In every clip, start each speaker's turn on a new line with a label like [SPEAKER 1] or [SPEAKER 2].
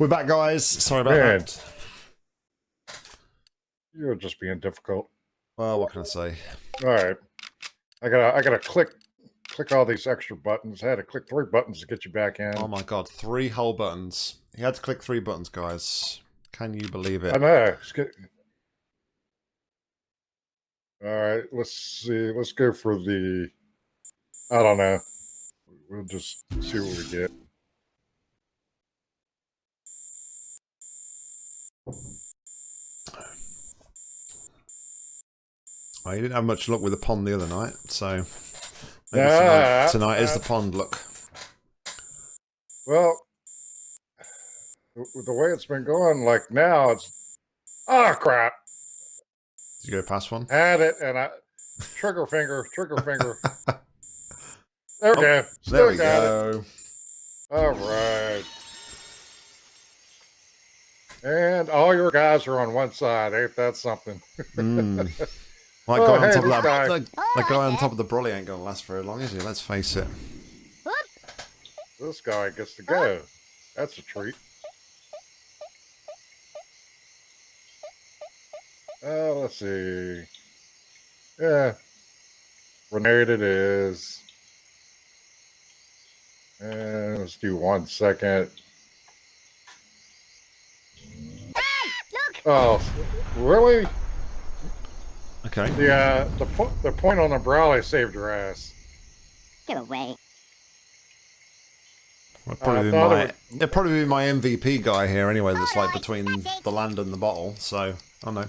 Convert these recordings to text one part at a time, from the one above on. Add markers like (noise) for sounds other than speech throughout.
[SPEAKER 1] We're back, guys. Sorry about
[SPEAKER 2] Man.
[SPEAKER 1] that.
[SPEAKER 2] You're just being difficult.
[SPEAKER 1] Well, what can I say?
[SPEAKER 2] All right. I gotta I gotta click click all these extra buttons. I had to click three buttons to get you back in.
[SPEAKER 1] Oh my god, three whole buttons. He had to click three buttons, guys. Can you believe it?
[SPEAKER 2] I know. It's good. All right, let's see. Let's go for the. I don't know. We'll just see what we get.
[SPEAKER 1] Oh, you didn't have much luck with the pond the other night, so maybe
[SPEAKER 2] Yeah,
[SPEAKER 1] tonight, tonight is
[SPEAKER 2] uh,
[SPEAKER 1] the pond look.
[SPEAKER 2] Well, the the way it's been going, like now, it's. Oh crap!
[SPEAKER 1] Did you go past one?
[SPEAKER 2] Had it, and I trigger finger, trigger finger. (laughs) There we
[SPEAKER 1] Oh,
[SPEAKER 2] go. Still
[SPEAKER 1] There we
[SPEAKER 2] got it.
[SPEAKER 1] go.
[SPEAKER 2] All right. And all your guys are on one side. Ain't that something? (laughs)
[SPEAKER 1] Mm. Like
[SPEAKER 2] Oh,
[SPEAKER 1] guy on top of that,
[SPEAKER 2] guy.
[SPEAKER 1] like, that guy on top of the brolly ain't gonna last very long, is he? Let's face it.
[SPEAKER 2] This guy gets to go. That's a treat. Uh, let's see. Yeah. Grenade it is. And let's do one second. Oh, really?
[SPEAKER 1] Okay.
[SPEAKER 2] The uh, the po- the point on the Brawley saved your ass.
[SPEAKER 3] Get away.
[SPEAKER 1] Well, probably
[SPEAKER 2] I
[SPEAKER 1] be
[SPEAKER 2] thought it
[SPEAKER 1] my,
[SPEAKER 2] would-
[SPEAKER 1] it'd probably be my MVP guy here anyway. That's like between the land and the bottle. So I know.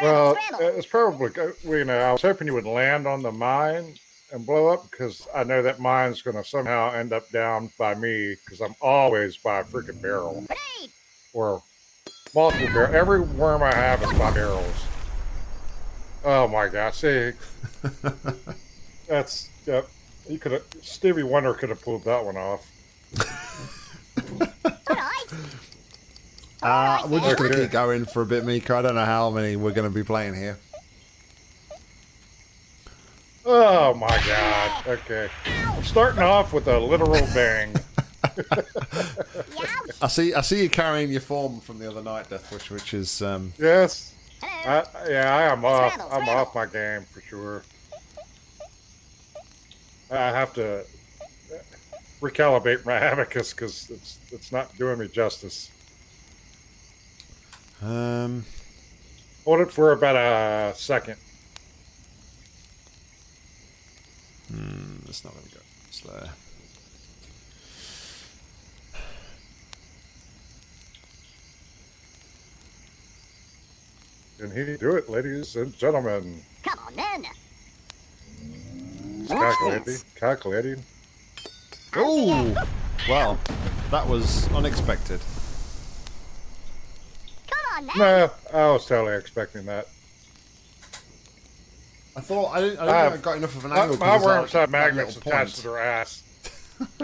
[SPEAKER 2] Well, it's probably go- well, you know I was hoping you would land on the mine and blow up because I know that mine's going to somehow end up down by me because I'm always by a freaking barrel or multiple barrel. Every worm I have is by barrels. Oh my gosh! See, (laughs) that's yep. You could have Stevie Wonder could have pulled that one off. (laughs)
[SPEAKER 1] Uh, we're just going to keep going for a bit, Mika. I don't know how many we're going to be playing here.
[SPEAKER 2] Oh my god! Okay, I'm starting off with a literal bang. (laughs)
[SPEAKER 1] I see. I see you carrying your form from the other night, Deathwish, which is um,
[SPEAKER 2] Yes,
[SPEAKER 3] Hello.
[SPEAKER 2] I, yeah, I am off.
[SPEAKER 3] Scramble,
[SPEAKER 2] I'm
[SPEAKER 3] scramble.
[SPEAKER 2] off my game for sure. I have to recalibrate my (laughs) abacus because it's it's not doing me justice.
[SPEAKER 1] um.
[SPEAKER 2] Hold it for about a second.
[SPEAKER 1] Hmm, it's not going to go slow.
[SPEAKER 2] Can he do it, ladies and gentlemen?
[SPEAKER 3] Come on then.
[SPEAKER 2] It's calculating. Calculating.
[SPEAKER 1] Oh, well, that was unexpected.
[SPEAKER 3] Come on then.
[SPEAKER 2] No, I was totally expecting that.
[SPEAKER 1] I thought I didn't. I didn't
[SPEAKER 2] Uh,
[SPEAKER 1] think I got enough of an
[SPEAKER 2] My,
[SPEAKER 1] angle.
[SPEAKER 2] my
[SPEAKER 1] 'cause there's
[SPEAKER 2] worms
[SPEAKER 1] that-
[SPEAKER 2] have
[SPEAKER 1] that
[SPEAKER 2] magnets
[SPEAKER 1] little
[SPEAKER 2] attached to
[SPEAKER 1] point.
[SPEAKER 2] their ass. (laughs)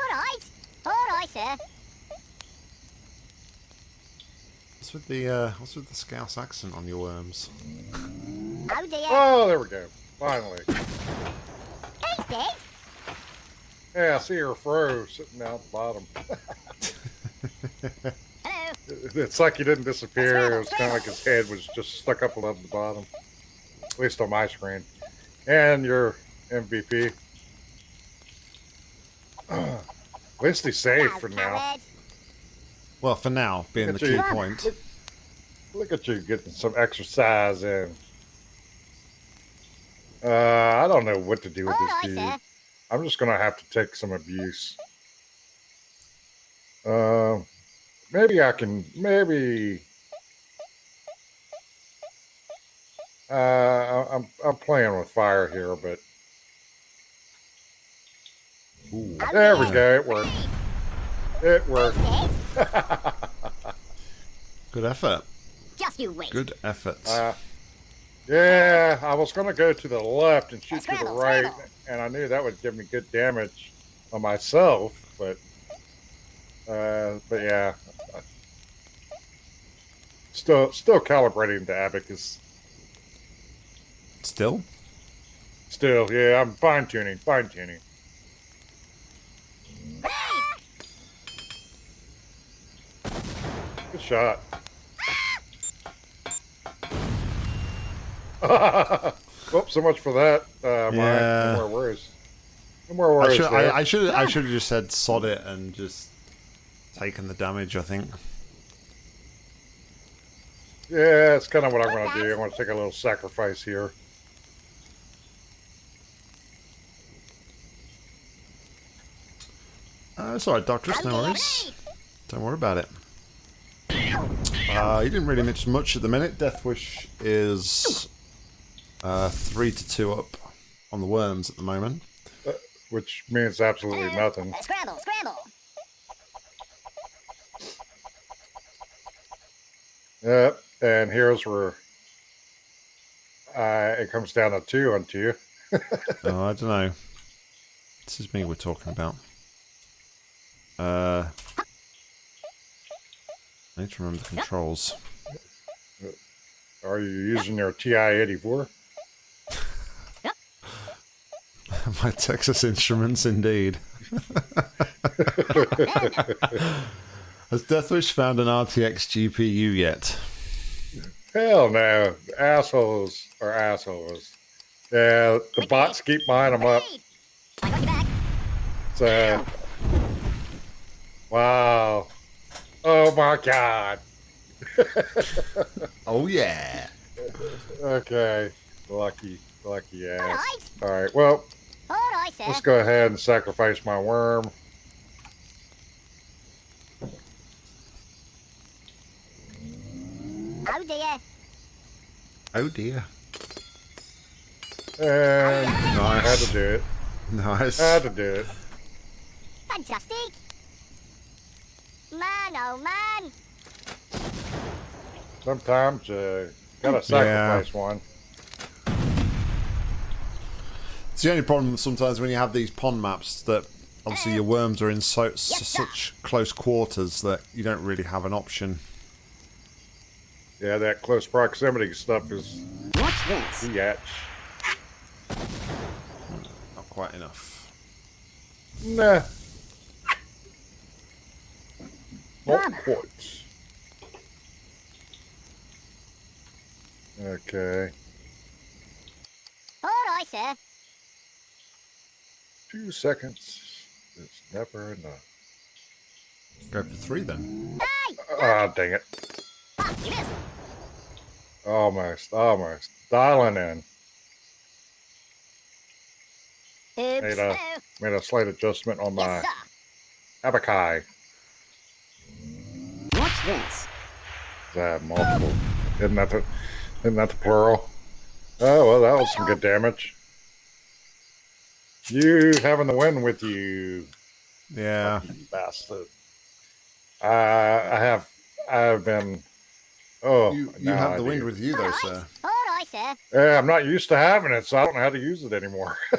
[SPEAKER 3] All right. All right, sir.
[SPEAKER 1] What's with the uh, What's with the Scouse accent on your worms?
[SPEAKER 3] Oh dear.
[SPEAKER 2] Oh, there we go. Finally.
[SPEAKER 3] He's dead.
[SPEAKER 2] Yeah, I see her fro sitting down at the bottom.
[SPEAKER 3] Hello.
[SPEAKER 2] It's like he didn't disappear. It was kind of like his head was just stuck up above the bottom. At least on my screen. And your MVP. (clears throat) At least he's safe for now.
[SPEAKER 1] Well, for now, being the key
[SPEAKER 2] you.
[SPEAKER 1] point.
[SPEAKER 2] Look, look at you getting some exercise in. Uh, I don't know what to do with
[SPEAKER 3] All
[SPEAKER 2] this dude. I'm just gonna have to take some abuse. Uh, maybe I can. Maybe. Uh, I- I'm I'm playing with fire here, but
[SPEAKER 1] Ooh.
[SPEAKER 3] Oh,
[SPEAKER 2] there we go. It worked. It worked. (laughs)
[SPEAKER 1] Good effort.
[SPEAKER 3] Just you wait.
[SPEAKER 1] Good effort.
[SPEAKER 2] Uh, yeah, I was going to go to the left and shoot scramble, to the right,
[SPEAKER 3] scramble.
[SPEAKER 2] and I knew that would give me good damage on myself, but uh, but yeah, still still calibrating the abacus.
[SPEAKER 1] Still.
[SPEAKER 2] Still, yeah, I'm fine tuning, fine tuning. Ah! Good shot. (laughs) Oops, so much for that. Uh, mine.
[SPEAKER 1] Yeah.
[SPEAKER 2] No more worries. No more
[SPEAKER 1] I
[SPEAKER 2] worries.
[SPEAKER 1] should. I, I should, I should have just said sod it and just taken the damage. I think.
[SPEAKER 2] Yeah, it's kind of what I'm going to do. I'm going to take a little sacrifice here.
[SPEAKER 1] Uh, it's alright, Doctor. No worries. Don't worry about it. Uh, you didn't really mention much at the minute. Deathwish is uh, three to two up on the worms at the moment.
[SPEAKER 2] Which means absolutely nothing.
[SPEAKER 3] Scramble, scramble.
[SPEAKER 2] Yep. And here's where uh, it comes down to two on two. (laughs)
[SPEAKER 1] oh, I don't know. This is me we're talking about. Uh, I need to remember the controls.
[SPEAKER 2] Are you using your TI-84? (laughs)
[SPEAKER 1] My Texas Instruments, indeed. (laughs) Has Deathwish found an RTX GPU yet?
[SPEAKER 2] Hell no. Assholes are assholes. Yeah, the bots keep buying them up.
[SPEAKER 3] I got your back.
[SPEAKER 2] So, wow. Oh my god. (laughs)
[SPEAKER 1] Oh yeah.
[SPEAKER 2] Okay. Lucky, lucky ass.
[SPEAKER 3] Alright.
[SPEAKER 2] All right. Well,
[SPEAKER 3] Alright, sir.
[SPEAKER 2] let's go ahead and sacrifice my worm.
[SPEAKER 3] Oh dear.
[SPEAKER 1] Oh dear.
[SPEAKER 2] And I had to do it.
[SPEAKER 1] Nice.
[SPEAKER 2] Had to do it.
[SPEAKER 3] Fantastic. Man, oh man.
[SPEAKER 2] Sometimes uh, gotta sacrifice one.
[SPEAKER 1] It's the only problem sometimes when you have these pond maps that obviously your worms are in so s- such close quarters that you don't really have an option.
[SPEAKER 2] Yeah, that close proximity stuff is
[SPEAKER 3] What's this?
[SPEAKER 2] yatch.
[SPEAKER 1] Not quite enough.
[SPEAKER 2] Nah. Not
[SPEAKER 3] Mama.
[SPEAKER 2] quite. Okay.
[SPEAKER 3] Alright, sir.
[SPEAKER 2] Two seconds is never enough.
[SPEAKER 1] Go for three then.
[SPEAKER 3] Hey!
[SPEAKER 2] Ah, dang it.
[SPEAKER 3] You missed.
[SPEAKER 2] Almost, almost. Dialing in. Made a,
[SPEAKER 3] Oh,
[SPEAKER 2] made a slight adjustment on my
[SPEAKER 3] yes,
[SPEAKER 2] abakai.
[SPEAKER 3] What's this?
[SPEAKER 2] That multiple. Isn't that the, isn't that the plural? Oh, well, that was some good damage. You having the win with you,
[SPEAKER 1] Yeah.
[SPEAKER 2] bastard. Uh, I have, I've been, oh,
[SPEAKER 1] You, you
[SPEAKER 2] now
[SPEAKER 1] have
[SPEAKER 2] I
[SPEAKER 1] the wind
[SPEAKER 2] do.
[SPEAKER 1] with you though,
[SPEAKER 3] Alright.
[SPEAKER 1] sir.
[SPEAKER 3] Alright, sir.
[SPEAKER 2] Yeah, I'm not used to having it, so I don't know how to use it anymore. (laughs)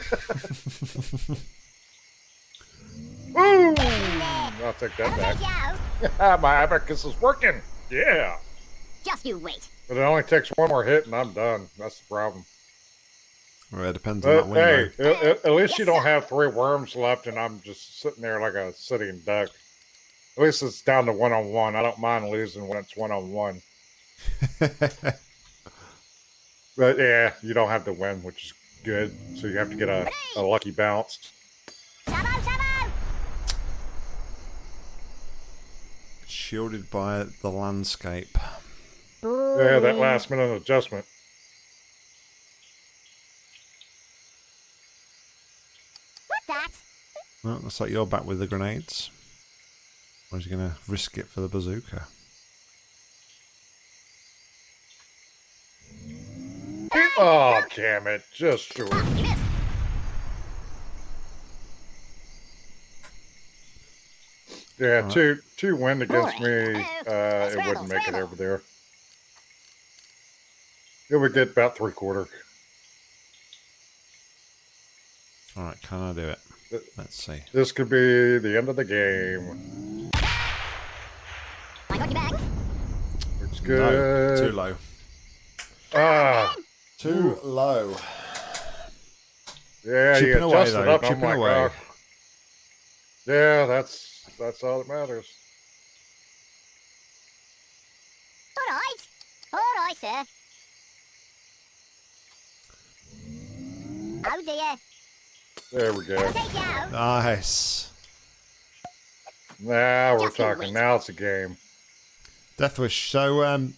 [SPEAKER 2] Woo! I'll take that back. (laughs) My abacus is working. Yeah.
[SPEAKER 3] Just you wait.
[SPEAKER 2] But it only takes one more hit and I'm done. That's the problem.
[SPEAKER 1] Well, it depends on
[SPEAKER 2] But
[SPEAKER 1] that
[SPEAKER 2] hey,
[SPEAKER 1] window.
[SPEAKER 2] at, at- at least you don't have three worms left and I'm just sitting there like a sitting duck. At least it's down to one on one. I don't mind losing when it's one on one. But yeah, you don't have to win, which is good. So you have to get a, a lucky bounce.
[SPEAKER 3] Sabo, Sabo.
[SPEAKER 1] Shielded by the landscape.
[SPEAKER 2] Yeah, that last minute adjustment.
[SPEAKER 3] What's that?
[SPEAKER 1] Well, looks like you're back with the grenades. Or is he going to risk it for the bazooka?
[SPEAKER 2] Oh, damn it. Just short.
[SPEAKER 3] Ah.
[SPEAKER 2] Yeah,
[SPEAKER 1] Alright.
[SPEAKER 2] two two wind against me. Uh,
[SPEAKER 3] Uh-oh.
[SPEAKER 2] it wouldn't make it over there. It would get about three quarter.
[SPEAKER 1] Alright, can I do it? Let's see.
[SPEAKER 2] This could be the end of the game.
[SPEAKER 3] I got your back.
[SPEAKER 2] It's
[SPEAKER 1] No,
[SPEAKER 2] good.
[SPEAKER 1] too low.
[SPEAKER 2] Ah,
[SPEAKER 1] Too low.
[SPEAKER 2] yeah,
[SPEAKER 1] Chipping
[SPEAKER 2] you
[SPEAKER 1] away, though,
[SPEAKER 2] up. I'm
[SPEAKER 1] chipping
[SPEAKER 2] like,
[SPEAKER 1] away.
[SPEAKER 2] oh. yeah, that's that's all that matters.
[SPEAKER 3] aye, sir. Oh dear.
[SPEAKER 2] There we go.
[SPEAKER 3] I'll take you out.
[SPEAKER 1] Nice.
[SPEAKER 2] Now we're talking. Now it's a game.
[SPEAKER 1] Deathwish. So, um,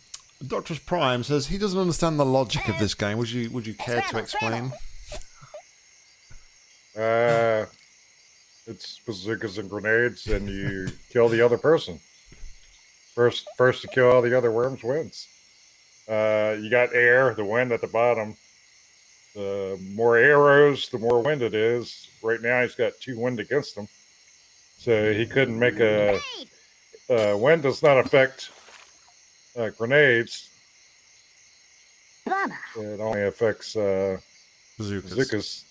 [SPEAKER 1] Doctor's Prime says he doesn't understand the logic of this game. Would you Would you care to explain? (laughs)
[SPEAKER 2] Uh, it's bazookas and grenades, and you (laughs) kill the other person. First, first to kill all the other worms wins. Uh, you got air, the wind at the bottom. The more arrows, the more wind it is. Right now, he's got two wind against him, so he couldn't make a. Uh, wind does not affect uh, grenades.
[SPEAKER 3] Bummer.
[SPEAKER 2] It only affects uh,
[SPEAKER 1] Bazookas.
[SPEAKER 2] bazookas.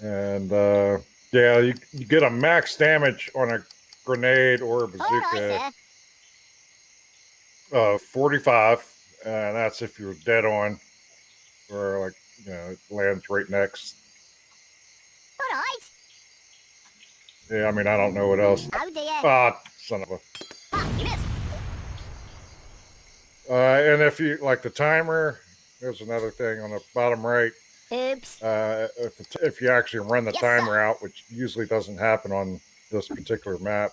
[SPEAKER 2] And uh, yeah, you, you get a max damage on a grenade or a
[SPEAKER 3] All right,
[SPEAKER 2] bazooka
[SPEAKER 3] sir.
[SPEAKER 2] of 45, and that's if you're dead on, or like you know, lands right next.
[SPEAKER 3] All right.
[SPEAKER 2] Yeah, I mean, I don't know what else.
[SPEAKER 3] Oh dear.
[SPEAKER 2] Ah, son of a.
[SPEAKER 3] Ah, you missed.
[SPEAKER 2] Uh, and if you like the timer, there's another thing on the bottom right.
[SPEAKER 3] Oops.
[SPEAKER 2] Uh, if, if you actually run the
[SPEAKER 3] Yes,
[SPEAKER 2] timer
[SPEAKER 3] sir.
[SPEAKER 2] out, which usually doesn't happen on this particular map,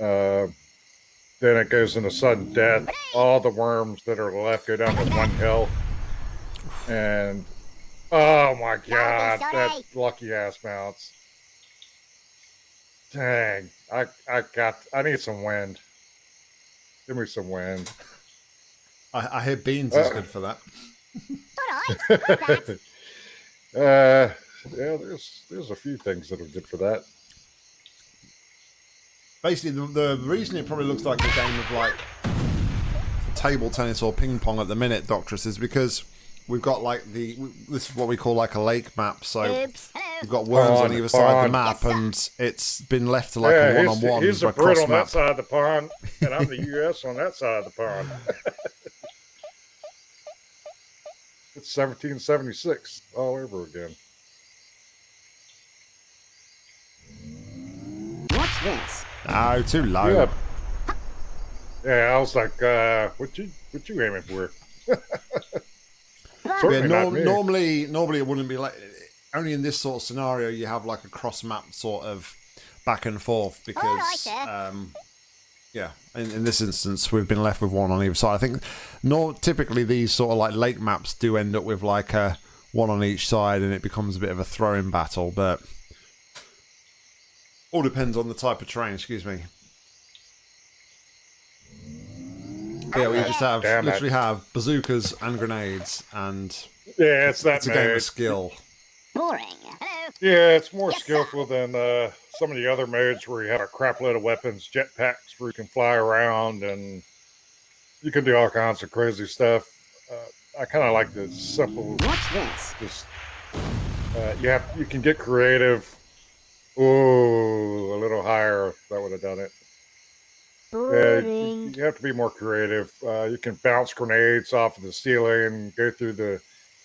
[SPEAKER 2] uh, then it goes into sudden death. All the worms that are left go down to one hill. And oh my god, that lucky ass mounts. Dang, I I got I need some wind. Give me some wind.
[SPEAKER 1] I, I hear beans is
[SPEAKER 2] Uh.
[SPEAKER 1] good for that.
[SPEAKER 3] All right. Got that. (laughs)
[SPEAKER 2] uh, yeah, there's there's a few things that are good for that.
[SPEAKER 1] Basically, the, the reason it probably looks like a game of like table tennis or ping pong at the minute, Doctress, is because we've got like the this is what we call like a lake map. So
[SPEAKER 3] Oops.
[SPEAKER 1] We've got worms on either side of the map,
[SPEAKER 3] Yes,
[SPEAKER 1] and it's been left to like
[SPEAKER 2] yeah,
[SPEAKER 1] a one
[SPEAKER 2] he's,
[SPEAKER 1] on one
[SPEAKER 2] he's a Brit
[SPEAKER 1] across
[SPEAKER 2] on that side of the pond, and I'm the U.S. (laughs) on that side of the pond. it's 1776 all over again.
[SPEAKER 3] What's this?
[SPEAKER 1] Oh, too low.
[SPEAKER 2] Yeah. Yeah, I was like, uh, what you what you aiming for? (laughs)
[SPEAKER 1] Yeah,
[SPEAKER 2] Certainly not me.
[SPEAKER 1] normally, normally it wouldn't be like. Only in this sort of scenario, you have like a cross map sort of back and forth because,
[SPEAKER 3] Alright, sir.
[SPEAKER 1] um, yeah, in, in this instance, we've been left with one on either side. I think, nor typically these sort of like lake maps do end up with like a one on each side, and it becomes a bit of a throwing battle. But all depends on the type of terrain. Excuse me. Yeah, we just have
[SPEAKER 2] Damn it.
[SPEAKER 1] literally have bazookas and grenades, and
[SPEAKER 2] Yeah, it's that
[SPEAKER 1] it's a game of skill.
[SPEAKER 3] Boring. Hello.
[SPEAKER 2] Yeah, it's more
[SPEAKER 3] Yes, sir.
[SPEAKER 2] skillful than uh, some of the other modes where you have a crap load of weapons, jetpacks where you can fly around, and you can do all kinds of crazy stuff. Uh, I kind of like the simple.
[SPEAKER 3] What's this?
[SPEAKER 2] Just uh, you have you can get creative. Oh, a little higher. That would have done it. Yeah, you, you have to be more creative. Uh, you can bounce grenades off of the ceiling, go through the,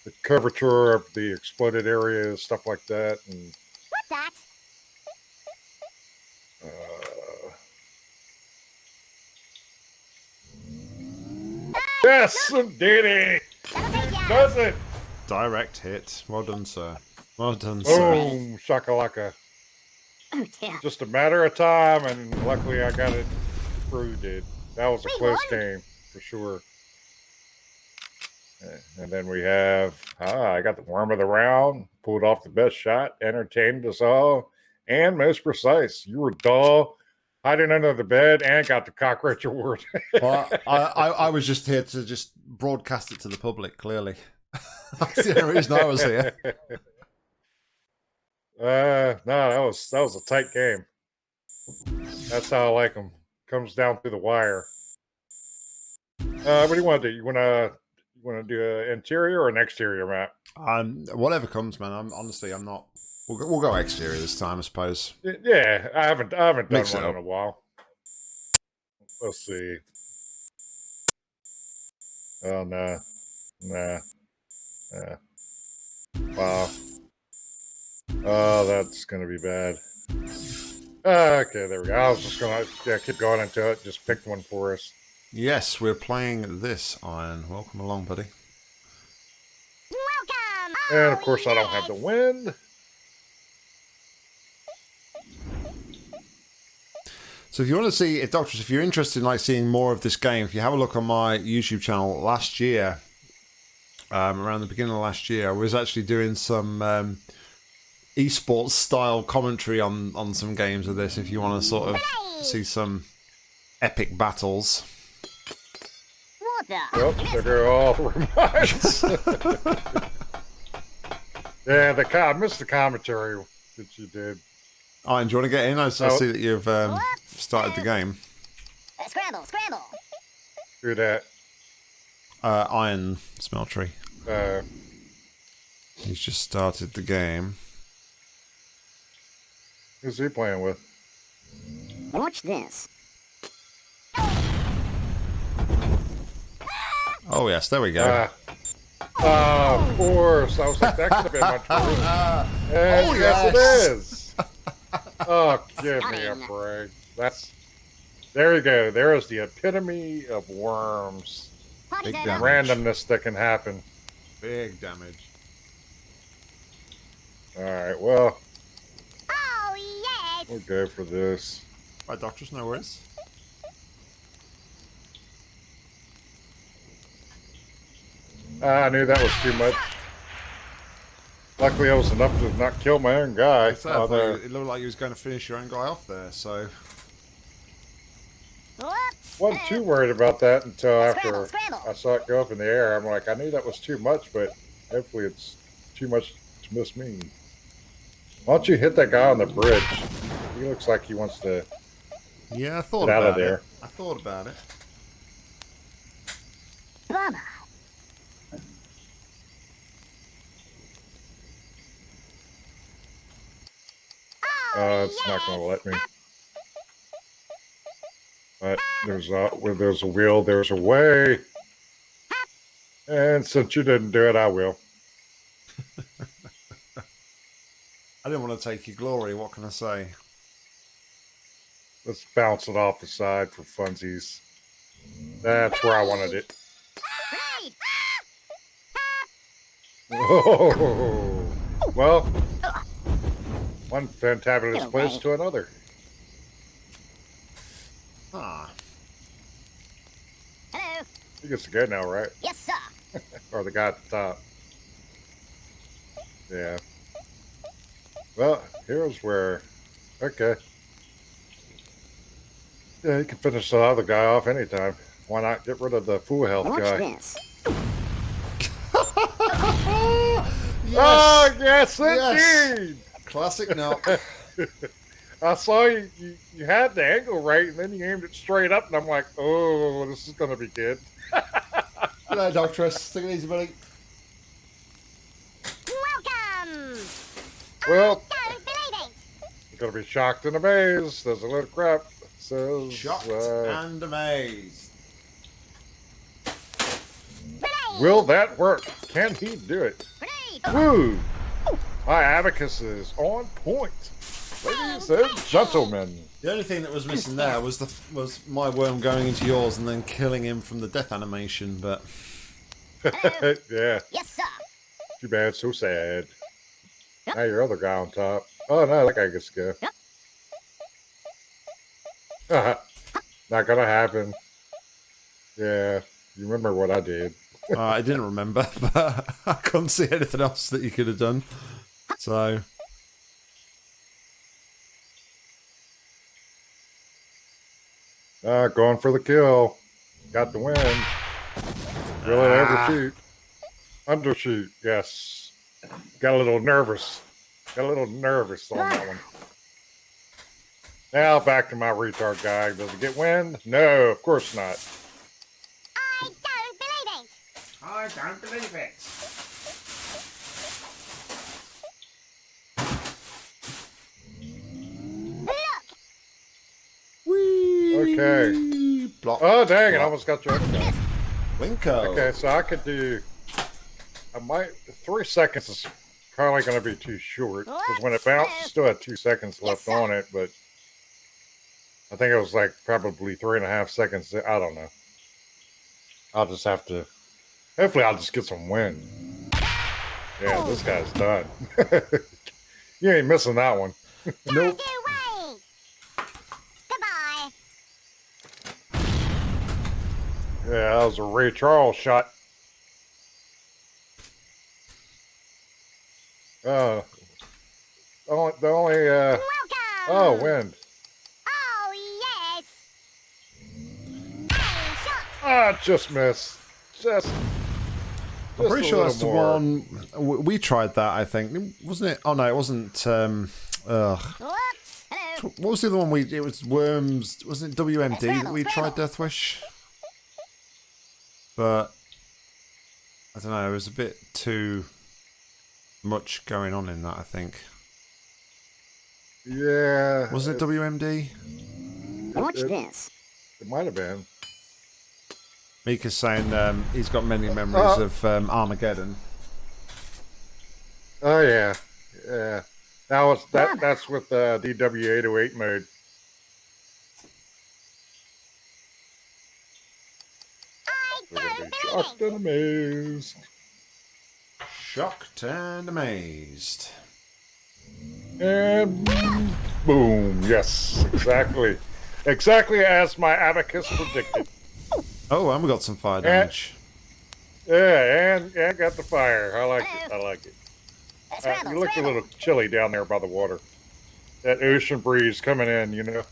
[SPEAKER 2] the curvature of the exploded areas, stuff like that, and
[SPEAKER 3] What's that?
[SPEAKER 2] uh, yes, indeed,
[SPEAKER 3] That'll take you out.
[SPEAKER 2] does it?
[SPEAKER 1] Direct hit. Well done, sir. Well done, sir.
[SPEAKER 2] Boom, shakalaka.
[SPEAKER 3] Oh dear.
[SPEAKER 2] Just a matter of time, and luckily I got it before you did. That was a
[SPEAKER 3] We
[SPEAKER 2] close
[SPEAKER 3] won.
[SPEAKER 2] game for sure. And then we have, ah, I got the worm of the round, pulled off the best shot, entertained us all, and most precise. You were dull, hiding under the bed, and got the cockroach (laughs) award.
[SPEAKER 1] Well, I, I, I was just here to just broadcast it to the public, clearly. (laughs) That's the only reason I was here. (laughs)
[SPEAKER 2] Uh, no, that was that was a tight game. That's how I like them. Comes down through the wire. Uh, what do you want to do? You want to you want to do an interior or an exterior map?
[SPEAKER 1] Um, whatever comes, man. I'm honestly, I'm not. We'll go, we'll go exterior this time, I suppose.
[SPEAKER 2] Yeah, I haven't I haven't done
[SPEAKER 1] Mix
[SPEAKER 2] one in a while. Let's see. Oh no, nah, nah. Wow. Oh, that's gonna be bad. Okay, there we go. I was just gonna yeah keep going into it. Just pick one for us.
[SPEAKER 1] Yes, we're playing this Iron. Welcome along, buddy.
[SPEAKER 3] Welcome.
[SPEAKER 2] And of course, I don't have the wind.
[SPEAKER 1] So if you want to see, if Doctors, if you're interested in like seeing more of this game, if you have a look on my YouTube channel last year, um, around the beginning of last year, I was actually doing some um, esports style commentary on on some games of this. If you want to sort of see some epic battles.
[SPEAKER 3] What the?
[SPEAKER 2] Well, there go all the reminds. yeah, the co- I missed the commentary that you did.
[SPEAKER 1] Iron, do you want to get in? I, I
[SPEAKER 2] Oh.
[SPEAKER 1] see that you've um, started the game.
[SPEAKER 3] Uh, scramble, scramble.
[SPEAKER 2] Do that.
[SPEAKER 1] Uh, Iron Smeltery.
[SPEAKER 2] Uh,
[SPEAKER 1] He's just started the game.
[SPEAKER 2] Who's he playing with?
[SPEAKER 3] Watch this.
[SPEAKER 1] Oh yes, there we go.
[SPEAKER 2] Uh, oh, of course. I was like, that could have been much worse. And
[SPEAKER 1] Oh,
[SPEAKER 2] yes,
[SPEAKER 1] yes.
[SPEAKER 2] it is. Oh, give me a break. That's there you go. There is the epitome of worms.
[SPEAKER 1] Big
[SPEAKER 3] over.
[SPEAKER 1] damn.
[SPEAKER 2] Randomness that can happen.
[SPEAKER 1] Big damage.
[SPEAKER 2] All right, well,
[SPEAKER 3] yes.
[SPEAKER 2] We'll go for this.
[SPEAKER 1] My doctors, no worries.
[SPEAKER 2] Ah, I knew that was too much. Luckily, I was enough to not kill my own guy.
[SPEAKER 1] I thought
[SPEAKER 2] although-
[SPEAKER 1] it looked like you was going to finish your own guy off there. So
[SPEAKER 3] Whoops.
[SPEAKER 2] wasn't too worried about that until after
[SPEAKER 3] Scramble, scramble.
[SPEAKER 2] I saw it go up in the air. I'm like, I knew that was too much, but hopefully it's too much to miss me. Why don't you hit that guy on the bridge? He looks like he wants to.
[SPEAKER 1] yeah, I thought
[SPEAKER 2] Get out of
[SPEAKER 1] about
[SPEAKER 2] there.
[SPEAKER 1] it. I thought about it.
[SPEAKER 3] Bummer.
[SPEAKER 2] Uh, it's not going to let me. But there's a where there's a will, there's a way. And since you didn't do it, I will. (laughs)
[SPEAKER 1] I didn't want to take your glory. What can I say?
[SPEAKER 2] Let's bounce it off the side for funsies. That's where I wanted it.
[SPEAKER 3] Grenade. (laughs)
[SPEAKER 2] Oh, well, one fantabulous place to another.
[SPEAKER 1] Ah,
[SPEAKER 3] Hello.
[SPEAKER 2] He gets to go now, right?
[SPEAKER 3] Yes, sir. (laughs)
[SPEAKER 2] Or the guy at the top. Yeah. Well, here's where. Okay. Yeah, you can finish the other guy off anytime. Why not get rid of the full health
[SPEAKER 3] Watch
[SPEAKER 2] guy?
[SPEAKER 3] this.
[SPEAKER 1] yes. (laughs)
[SPEAKER 2] Oh, ah, yes,
[SPEAKER 1] Yes.
[SPEAKER 2] indeed!
[SPEAKER 1] Classic. No. (laughs)
[SPEAKER 2] I saw you, you, you had the angle right, and then you aimed it straight up, and I'm like, oh, this is going to be good.
[SPEAKER 1] Hello, Doctress. Take it easy, buddy.
[SPEAKER 3] Welcome.
[SPEAKER 2] Well,
[SPEAKER 3] Don't believe it.
[SPEAKER 2] you're going to be shocked and amazed. There's a little crap. Says,
[SPEAKER 1] Shocked
[SPEAKER 2] uh,
[SPEAKER 1] and amazed.
[SPEAKER 2] Will that work? Can he do it? Woo! My abacus is on point. Ladies and gentlemen.
[SPEAKER 1] The only thing that was missing there was the was my worm going into yours and then killing him from the death animation. But (laughs)
[SPEAKER 2] yeah,
[SPEAKER 3] Yes, sir.
[SPEAKER 2] too bad, so sad. Now your other guy on top. Oh no, that guy gets to go. Not gonna happen. Yeah, you remember what I did.
[SPEAKER 1] uh, I didn't remember. (laughs) But I couldn't see anything else that you could have done. So
[SPEAKER 2] Uh, going for the kill. Got the win. Really
[SPEAKER 1] Ah.
[SPEAKER 2] overshoot. Undershoot, yes. Got a little nervous. Got a little nervous on that one. Now back to my retard guy. Does it get wind? No, of course not.
[SPEAKER 3] I don't believe it.
[SPEAKER 1] I don't believe it.
[SPEAKER 3] Look.
[SPEAKER 2] Okay.
[SPEAKER 1] Block.
[SPEAKER 2] Oh dang! It
[SPEAKER 1] Block.
[SPEAKER 2] almost got you.
[SPEAKER 1] Winko.
[SPEAKER 2] Okay, so I could do. I might. Three seconds is probably going to be too short because when it bounced, still had two seconds left
[SPEAKER 3] sir.
[SPEAKER 2] on it, but I think it was like probably three and a half seconds. I don't know. I'll just have to. Hopefully, I'll just get some wind. Yeah, this guy's done. (laughs) you ain't missing that one.
[SPEAKER 3] Nope. Goodbye.
[SPEAKER 2] Yeah, that was a Ray Charles shot. Uh, the only, the only uh,
[SPEAKER 3] Welcome.
[SPEAKER 2] oh, wind.
[SPEAKER 3] Oh, yes. Hey, shot.
[SPEAKER 2] Ah, just missed. Just.
[SPEAKER 1] I'm pretty sure that's the one we tried that. I think wasn't it? Oh no, it wasn't. Um, ugh. What was the other one we? It was worms. Wasn't it WMD that
[SPEAKER 3] Scramble,
[SPEAKER 1] we tried
[SPEAKER 3] scramble.
[SPEAKER 1] Deathwish? But I don't know. It was a bit too much going on in that. I think.
[SPEAKER 2] Yeah.
[SPEAKER 1] Wasn't it WMD?
[SPEAKER 4] Watch
[SPEAKER 2] it-
[SPEAKER 4] this.
[SPEAKER 2] It might have been.
[SPEAKER 1] Mika's saying um, he's got many memories
[SPEAKER 2] Uh,
[SPEAKER 1] of um, Armageddon.
[SPEAKER 2] Oh yeah, yeah. That was that. That's with uh, DW808 mode.
[SPEAKER 3] I
[SPEAKER 2] We're gonna
[SPEAKER 3] don't
[SPEAKER 2] be
[SPEAKER 3] believe
[SPEAKER 2] shocked and amazed.
[SPEAKER 1] Shocked and amazed.
[SPEAKER 2] And boom! Yes, exactly, exactly as my abacus predicted.
[SPEAKER 1] Oh, and we got some fire
[SPEAKER 2] Yeah.
[SPEAKER 1] damage.
[SPEAKER 2] Yeah, and and got the fire. I like it. I like it. Uh, you look a little chilly down there by the water. That ocean breeze coming in, you know.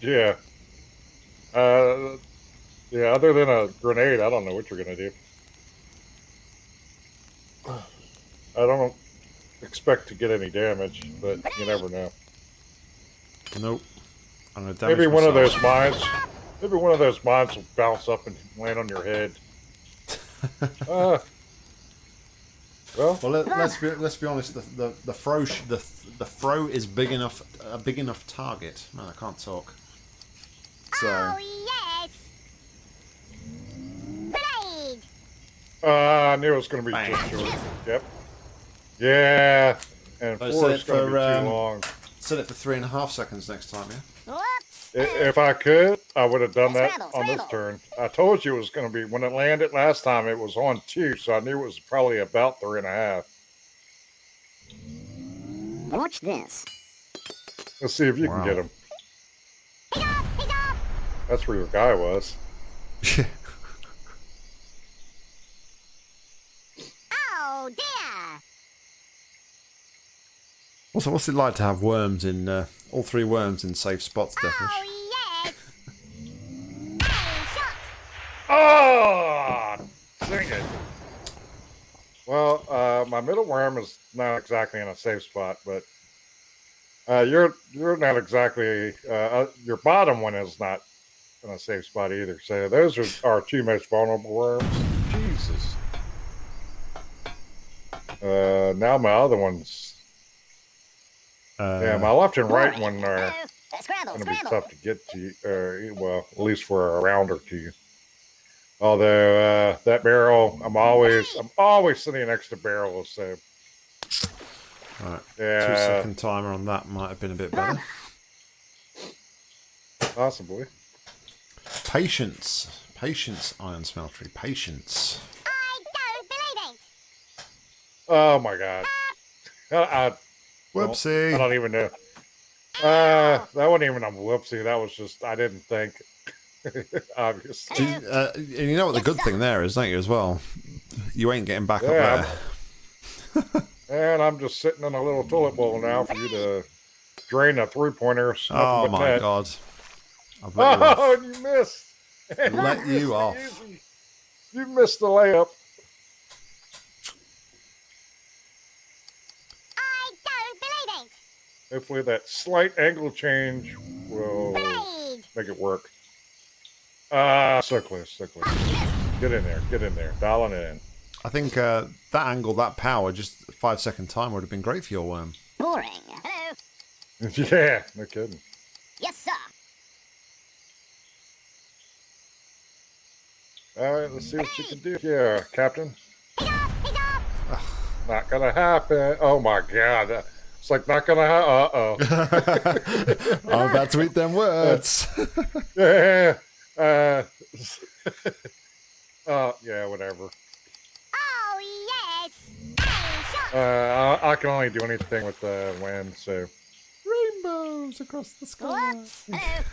[SPEAKER 2] Yeah. Uh, yeah. Other than a grenade, I don't know what you're gonna do. I don't expect to get any damage, but you never know.
[SPEAKER 1] Nope. I'm gonna damage
[SPEAKER 2] Maybe one of those mines. Maybe one of those mines will bounce up and land on your head. (laughs) Uh, well,
[SPEAKER 1] Well, let, let's be let's be honest. The the the throw sh- the the throw is big enough a big enough target. Man, I can't talk. So
[SPEAKER 3] Oh, yes. Blade.
[SPEAKER 2] uh, I knew it was going to be
[SPEAKER 1] Bang.
[SPEAKER 2] just short. Yep. Yeah, and
[SPEAKER 1] So
[SPEAKER 2] four is going to
[SPEAKER 1] for,
[SPEAKER 2] be
[SPEAKER 1] um,
[SPEAKER 2] too long.
[SPEAKER 1] Set it for three and a half seconds next time. Yeah.
[SPEAKER 3] Whoops.
[SPEAKER 2] If I could, I would have done that on this turn. I told you it was going to be when it landed last time. It was on two, so I knew it was probably about three and a half.
[SPEAKER 4] Watch this.
[SPEAKER 2] Let's see if you
[SPEAKER 1] Wow.
[SPEAKER 2] can get him.
[SPEAKER 3] He's off. He's off.
[SPEAKER 2] That's where your guy was. (laughs)
[SPEAKER 3] Oh, dear.
[SPEAKER 1] Also, what's it like to have worms in uh, all three worms in safe spots, Deathwish?
[SPEAKER 3] Oh, yes. Hey, shot.
[SPEAKER 2] Oh, sing it. Well, uh, my middle worm is not exactly in a safe spot, but uh, you're you're not exactly uh, uh, your bottom one is not in a safe spot either. So those are our two most vulnerable worms. Jesus. Uh, now my other ones,
[SPEAKER 1] Uh,
[SPEAKER 2] yeah, my left and right one are
[SPEAKER 3] Hello. Uh, Scramble,
[SPEAKER 2] going to be tough to get to. Uh, well, at least for a round or two. Although uh, that barrel, I'm always I'm always sitting next to barrels. So
[SPEAKER 1] Right. Two
[SPEAKER 2] yeah,
[SPEAKER 1] second timer on that might have been a bit better.
[SPEAKER 2] possibly.
[SPEAKER 1] Patience, patience, iron smeltery, patience.
[SPEAKER 3] I don't believe it.
[SPEAKER 2] Oh my god. I, I,
[SPEAKER 1] Whoopsie.
[SPEAKER 2] I don't even know. Uh, that wasn't even a whoopsie. That was just I didn't think. (laughs) Obviously.
[SPEAKER 1] You- uh, and you know what the good thing there is, don't you, as well? You ain't getting back
[SPEAKER 2] Yeah,
[SPEAKER 1] up there. (laughs)
[SPEAKER 2] And I'm just sitting in a little toilet bowl now for you to drain a three pointer.
[SPEAKER 1] Oh my god. I've (laughs) let you
[SPEAKER 2] Oh, you missed.
[SPEAKER 1] Let you off.
[SPEAKER 2] easy- You missed the layup.
[SPEAKER 3] I don't believe it.
[SPEAKER 2] Hopefully that slight angle change will make it work. Ah, so close, so close. Get in there, get in there, dialing it in.
[SPEAKER 1] I think uh, that angle, that power, just five second time would have been great for your worm.
[SPEAKER 4] Boring.
[SPEAKER 3] Hello. (laughs)
[SPEAKER 2] yeah, no kidding.
[SPEAKER 3] Yes, sir.
[SPEAKER 2] All right, let's see what you can do here, Captain.
[SPEAKER 3] He's off. He's off.
[SPEAKER 2] Not gonna happen. Oh my God, It's like not gonna. Uh oh.
[SPEAKER 1] I'm about to eat them words. (laughs)
[SPEAKER 2] yeah. Uh. (laughs) uh. Yeah. Whatever.
[SPEAKER 3] Oh, yes. Aim shot.
[SPEAKER 2] Uh. I, I can only do anything with the wind, so
[SPEAKER 1] Rainbows across the sky.
[SPEAKER 3] Whoops. Hello.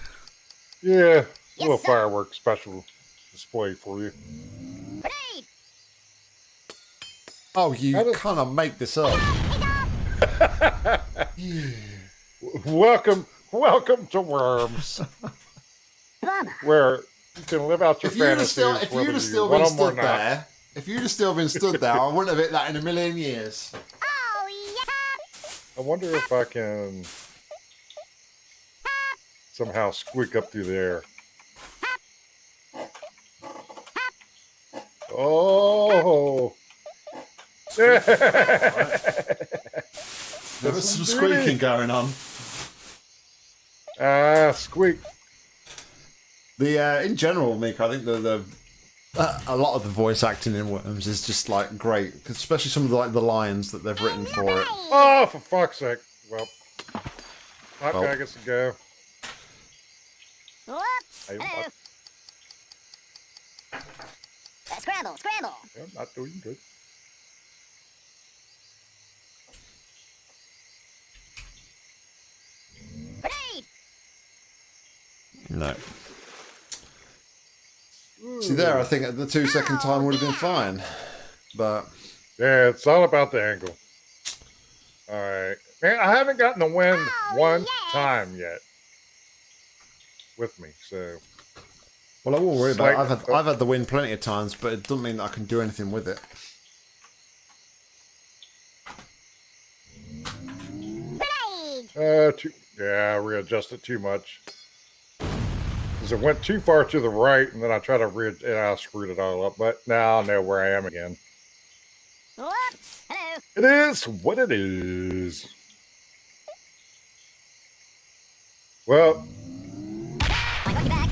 [SPEAKER 3] (laughs)
[SPEAKER 2] yeah. A little
[SPEAKER 3] sir.
[SPEAKER 2] firework special display for you.
[SPEAKER 3] Grenade.
[SPEAKER 1] Oh, you
[SPEAKER 2] kind
[SPEAKER 1] of make this up.
[SPEAKER 2] Welcome, welcome to Worms, where you can live out your
[SPEAKER 1] If you'd
[SPEAKER 2] fantasies.
[SPEAKER 1] still, if you'd have still been
[SPEAKER 2] them or
[SPEAKER 1] stood
[SPEAKER 2] not.
[SPEAKER 1] there, if you'd have still been stood there, I wouldn't have hit that in a million years.
[SPEAKER 3] Oh, yeah.
[SPEAKER 2] I wonder if I can somehow squeak up through there. Oh. (laughs) (laughs)
[SPEAKER 1] There was some
[SPEAKER 2] Really?
[SPEAKER 1] squeaking going on.
[SPEAKER 2] Ah, squeak.
[SPEAKER 1] The uh, in general, Mick, I think the the uh, a lot of the voice acting in Worms is just like great, especially some of the like the lines that they've written for it.
[SPEAKER 2] Oh, for fuck's sake. Well, hot
[SPEAKER 1] Well.
[SPEAKER 2] guy gets to go.
[SPEAKER 3] Whoops.
[SPEAKER 2] Hey,
[SPEAKER 3] Hello.
[SPEAKER 2] what?
[SPEAKER 3] Uh, scramble, scramble.
[SPEAKER 2] Yeah, not doing good.
[SPEAKER 3] Grenade.
[SPEAKER 1] No. See there, I think at the two second time would have been fine, but
[SPEAKER 2] Yeah, it's all about the angle. All right. Man, I haven't gotten the win
[SPEAKER 3] Oh,
[SPEAKER 2] one
[SPEAKER 3] yes.
[SPEAKER 2] time yet with me, so
[SPEAKER 1] well, I won't worry about. It. I've had I've had the win plenty of times, but it doesn't mean that I can do anything with it.
[SPEAKER 3] Grenade.
[SPEAKER 2] uh, too, yeah, I readjusted too much. Because it went too far to the right, and then I tried to re and I screwed it all up. But now I know where I am again.
[SPEAKER 3] Whoops. Hello.
[SPEAKER 2] It is what it is. Well,
[SPEAKER 3] I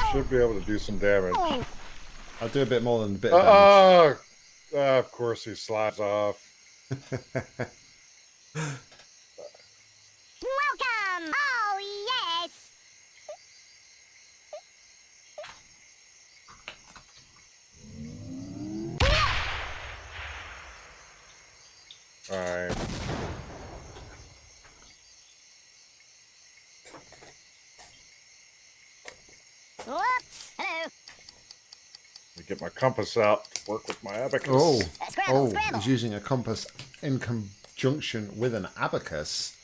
[SPEAKER 3] you
[SPEAKER 2] should be able to do some damage.
[SPEAKER 1] I'll do a bit more than a bit
[SPEAKER 2] Uh,
[SPEAKER 1] of damage.
[SPEAKER 2] uh, uh, of course, he slides off. (laughs)
[SPEAKER 3] welcome. Oh, yes.
[SPEAKER 2] All right.
[SPEAKER 3] Whoops. Hello.
[SPEAKER 2] Let me get my compass out. Work with my abacus.
[SPEAKER 1] Oh,
[SPEAKER 3] Uh, scramble,
[SPEAKER 1] oh,
[SPEAKER 3] scramble.
[SPEAKER 1] he's using a compass in conjunction with an abacus.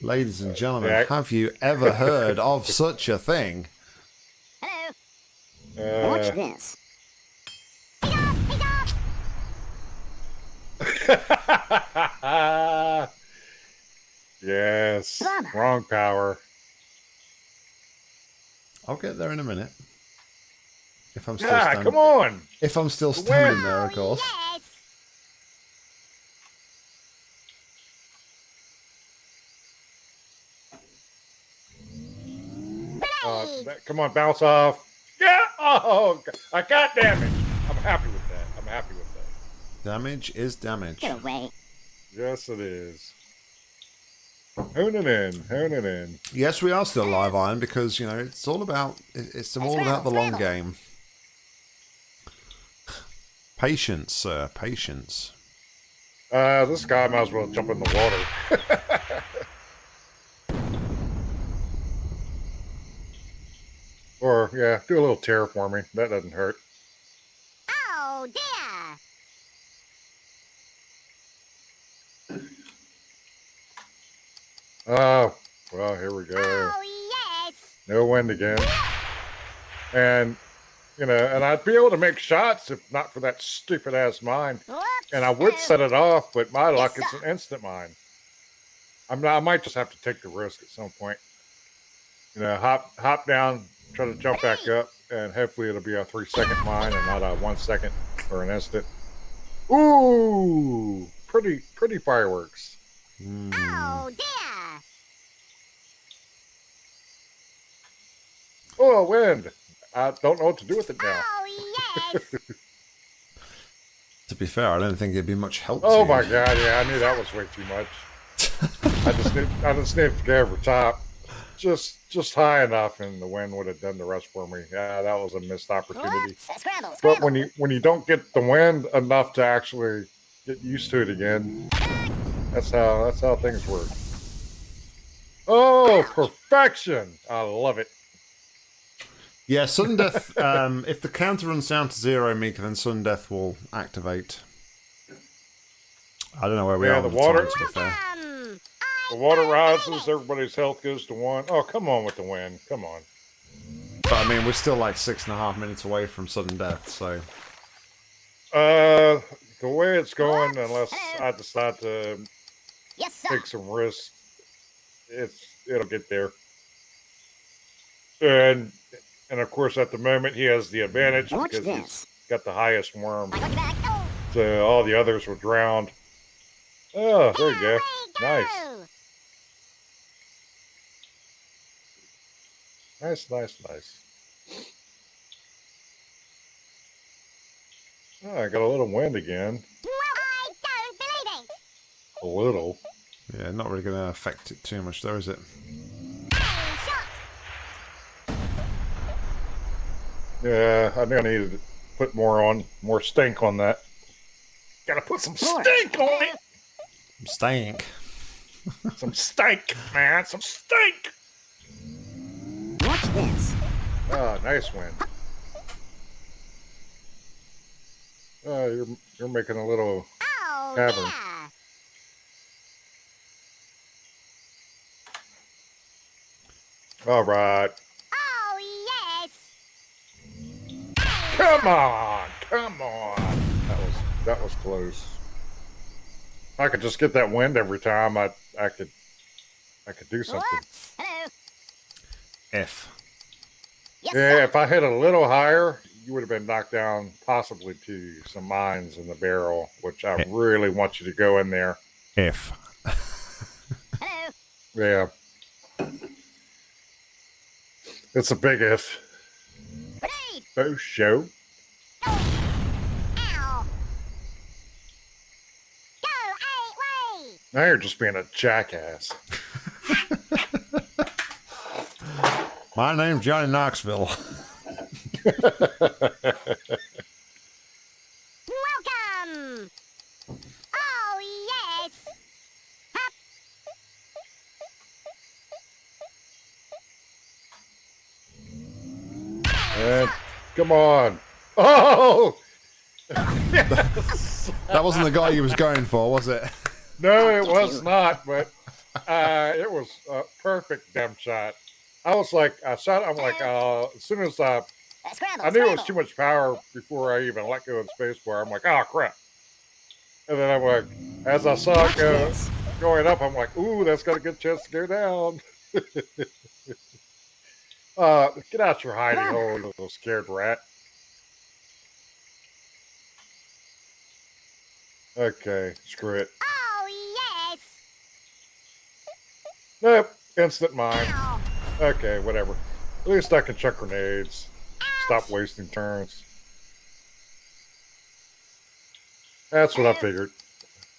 [SPEAKER 1] Ladies and gentlemen,
[SPEAKER 2] Yeah.
[SPEAKER 1] have you ever heard of such a thing?
[SPEAKER 3] Hello.
[SPEAKER 4] Watch
[SPEAKER 2] Uh,
[SPEAKER 4] this.
[SPEAKER 2] Yes.
[SPEAKER 4] Bummer.
[SPEAKER 2] Wrong power.
[SPEAKER 1] I'll get there in a minute. If I'm still
[SPEAKER 2] Yeah,
[SPEAKER 1] standing,
[SPEAKER 2] come on.
[SPEAKER 1] if I'm still
[SPEAKER 2] Where?
[SPEAKER 1] standing there, of
[SPEAKER 3] Oh,
[SPEAKER 1] course.
[SPEAKER 3] yes.
[SPEAKER 2] Uh, come on, bounce off. Yeah. Oh, I got damage. I'm happy with that. I'm happy with that.
[SPEAKER 1] Damage is damage.
[SPEAKER 4] Get away.
[SPEAKER 2] Yes, it is. Honing in, honing in.
[SPEAKER 1] Yes, we are still live iron because you know it's all about it's all about the long game. Patience, sir, patience.
[SPEAKER 2] Uh, this guy might as well jump in the water. (laughs) or yeah, do a little terraforming. That doesn't hurt.
[SPEAKER 3] Oh, dear.
[SPEAKER 2] Oh, well, here we go.
[SPEAKER 3] Oh, yes.
[SPEAKER 2] No wind again. And you know, and I'd be able to make shots if not for that stupid ass mine.
[SPEAKER 3] Whoops.
[SPEAKER 2] And I would set it off, but my luck, it's an instant mine. I'm not, I might just have to take the risk at some point. You know, hop hop down, try to jump back up, and hopefully it'll be a three second mine and not a one second or an instant. Ooh, pretty pretty fireworks.
[SPEAKER 1] Hmm.
[SPEAKER 3] Oh, dear.
[SPEAKER 2] Oh, wind! I don't know what to do with it now.
[SPEAKER 3] Oh, yes. (laughs)
[SPEAKER 1] To be fair, I don't think it'd be much help.
[SPEAKER 2] Oh
[SPEAKER 1] to
[SPEAKER 2] my
[SPEAKER 1] you.
[SPEAKER 2] god! Yeah, I knew that was way too much. (laughs) I just need, I just need to go over top, just just high enough, and the wind would have done the rest for me. Yeah, that was a missed opportunity.
[SPEAKER 3] Scramble,
[SPEAKER 2] But when you when you don't get the wind enough to actually get used to it again, that's how that's how things work. Oh, perfection! I love it.
[SPEAKER 1] Yeah, sudden death. (laughs) um, if the counter runs down to zero, Mika, then sudden death will activate. I don't know where we
[SPEAKER 2] Yeah,
[SPEAKER 1] are.
[SPEAKER 2] the
[SPEAKER 1] with
[SPEAKER 2] water-
[SPEAKER 1] time, to be fair.
[SPEAKER 3] Welcome.
[SPEAKER 2] The water rises, everybody's health goes to one. Oh, come on with the wind. Come on.
[SPEAKER 1] But I mean, we're still like six and a half minutes away from sudden death, so
[SPEAKER 2] Uh, the way it's going, unless I decide to
[SPEAKER 3] Yes,
[SPEAKER 2] take some risks, it's it'll get there. And and of course, at the moment, he has the advantage
[SPEAKER 4] Watch
[SPEAKER 2] because he's got the highest worm.
[SPEAKER 3] Look back.
[SPEAKER 2] So all the others were drowned. Oh, there you go.
[SPEAKER 3] there we
[SPEAKER 2] Nice.
[SPEAKER 3] go.
[SPEAKER 2] Nice, nice, nice. Oh, I got a little wind again.
[SPEAKER 3] I don't believe it.
[SPEAKER 2] A little.
[SPEAKER 1] yeah, not really going to affect it too much, though, is it?
[SPEAKER 3] Bang, shot.
[SPEAKER 2] Yeah, I think I need to put more on, more stink on that. Gotta put some stink on it.
[SPEAKER 1] Stink.
[SPEAKER 2] Some stink, man. Some stink.
[SPEAKER 4] Watch this.
[SPEAKER 2] Ah, nice wind. Oh, you're you're making a little.
[SPEAKER 3] Oh,
[SPEAKER 2] Cavern.
[SPEAKER 3] yeah.
[SPEAKER 2] All right.
[SPEAKER 3] Oh, yes.
[SPEAKER 2] Come on, come on. That was that was close. If I could just get that wind every time, I I could I could do something.
[SPEAKER 3] Whoops. Hello.
[SPEAKER 1] F.
[SPEAKER 3] Yes,
[SPEAKER 2] Yeah,
[SPEAKER 3] sir.
[SPEAKER 2] if I hit a little higher, you would have been knocked down possibly to some mines in the barrel, which I really want you to go in there.
[SPEAKER 1] F.
[SPEAKER 3] Hello.
[SPEAKER 2] Yeah. It's a big if. Oh, show.
[SPEAKER 3] Ow. Go eight way.
[SPEAKER 2] Now you're just being a jackass. (laughs)
[SPEAKER 1] My name's Johnny Knoxville. (laughs)
[SPEAKER 3] Welcome. Oh, yes. Hop.
[SPEAKER 2] And come on. Oh! (laughs)
[SPEAKER 1] That wasn't the guy you was going for, was it?
[SPEAKER 2] No, it was not, but uh, it was a perfect damn shot. I was like, I shot, I'm like, uh, as soon as I,
[SPEAKER 3] Uh, scramble.
[SPEAKER 2] I knew it was too much power before I even let go of the space bar. I'm like, oh crap. And then I'm like, as I saw it go, going up, I'm like, ooh, that's got a good chance to go down. (laughs) uh, get out your hiding hole, little scared rat. Okay, screw it.
[SPEAKER 3] Oh, yes.
[SPEAKER 2] Nope, instant mine.
[SPEAKER 3] Ow.
[SPEAKER 2] Okay, whatever. At least I can chuck grenades. Stop wasting turns. That's what I figured.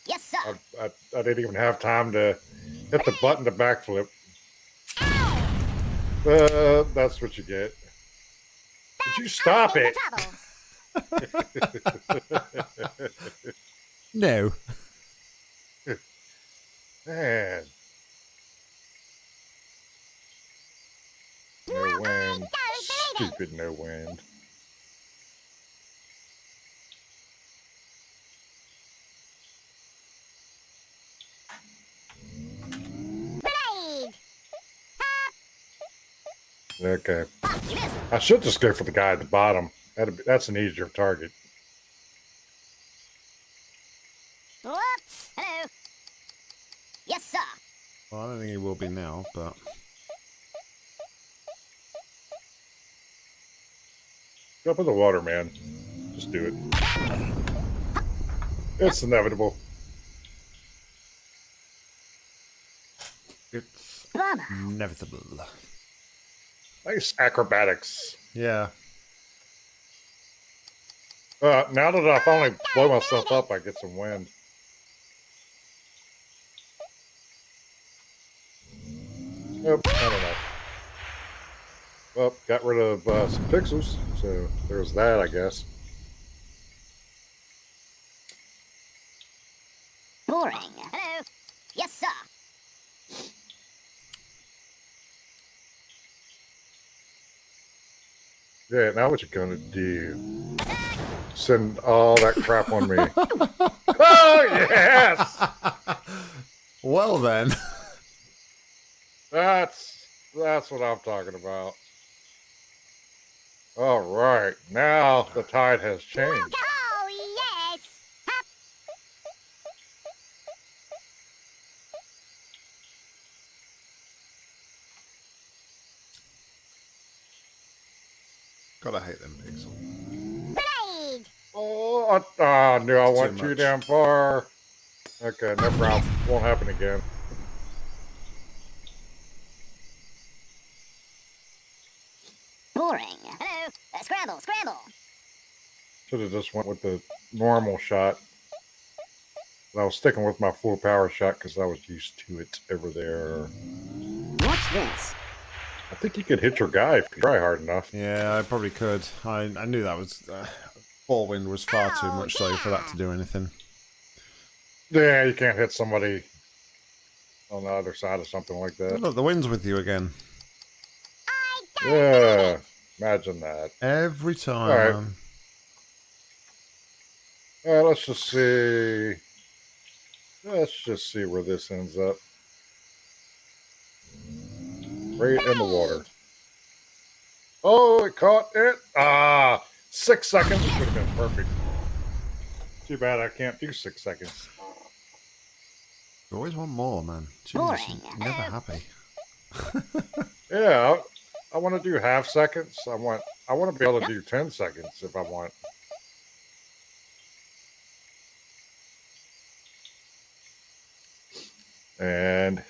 [SPEAKER 3] Yes, sir.
[SPEAKER 2] I, I, I didn't even have time to hit the button to backflip.
[SPEAKER 3] Ow.
[SPEAKER 2] Uh, that's what you get. Did you stop it? (laughs)
[SPEAKER 1] No.
[SPEAKER 2] Man. No wind.
[SPEAKER 3] Don't believe it.
[SPEAKER 2] Stupid no wind. Okay.
[SPEAKER 3] You missed.
[SPEAKER 2] I should just go for the guy at the bottom. That'd be, that's an easier target.
[SPEAKER 3] Whoops. Hello. Yes, sir.
[SPEAKER 1] Well, I don't think he will be now, but
[SPEAKER 2] Jump in the water, man. Just do it. It's inevitable.
[SPEAKER 1] it's inevitable.
[SPEAKER 2] Nice acrobatics.
[SPEAKER 1] Yeah.
[SPEAKER 2] Uh, now that I finally blow myself up, I get some wind. Nope, not enough. Well, got rid of uh, some pixels, so there's that, I guess. Yeah, now what you gonna do? Send all that crap on me. (laughs) oh, yes!
[SPEAKER 1] Well then.
[SPEAKER 2] That's that's what I'm talking about. All right, now the tide has changed.
[SPEAKER 3] Oh, yes. Hup.
[SPEAKER 1] Gotta hate them pixels.
[SPEAKER 3] Grenade.
[SPEAKER 2] Oh, I, ah, I knew I went too
[SPEAKER 1] much.
[SPEAKER 2] damn far. Okay, no problem. Won't happen again.
[SPEAKER 3] Boring. Hello. Uh, scramble, scramble.
[SPEAKER 2] Should have just went with the normal shot. But I was sticking with my full power shot because I was used to it over there.
[SPEAKER 4] Watch this.
[SPEAKER 2] I think you could hit your guy if you try hard enough.
[SPEAKER 1] Yeah, I probably could. I, I knew that was... Uh, ball wind was far too
[SPEAKER 3] Oh,
[SPEAKER 1] much though for that to do anything.
[SPEAKER 2] Yeah, you can't hit somebody on the other side of something like that.
[SPEAKER 1] look, the wind's with you again.
[SPEAKER 3] I don't
[SPEAKER 2] Yeah, imagine that.
[SPEAKER 1] Every time,
[SPEAKER 2] All
[SPEAKER 1] right.
[SPEAKER 2] All right, let's just see. Let's just see where this ends up. Right in the water. Oh, it caught it. Ah, six seconds would have been perfect. Too bad I can't do six seconds.
[SPEAKER 1] You always want more, man. Jesus, never happy. (laughs)
[SPEAKER 2] Yeah, I, I want to do half seconds. I want I want to be able to do ten seconds if I want. And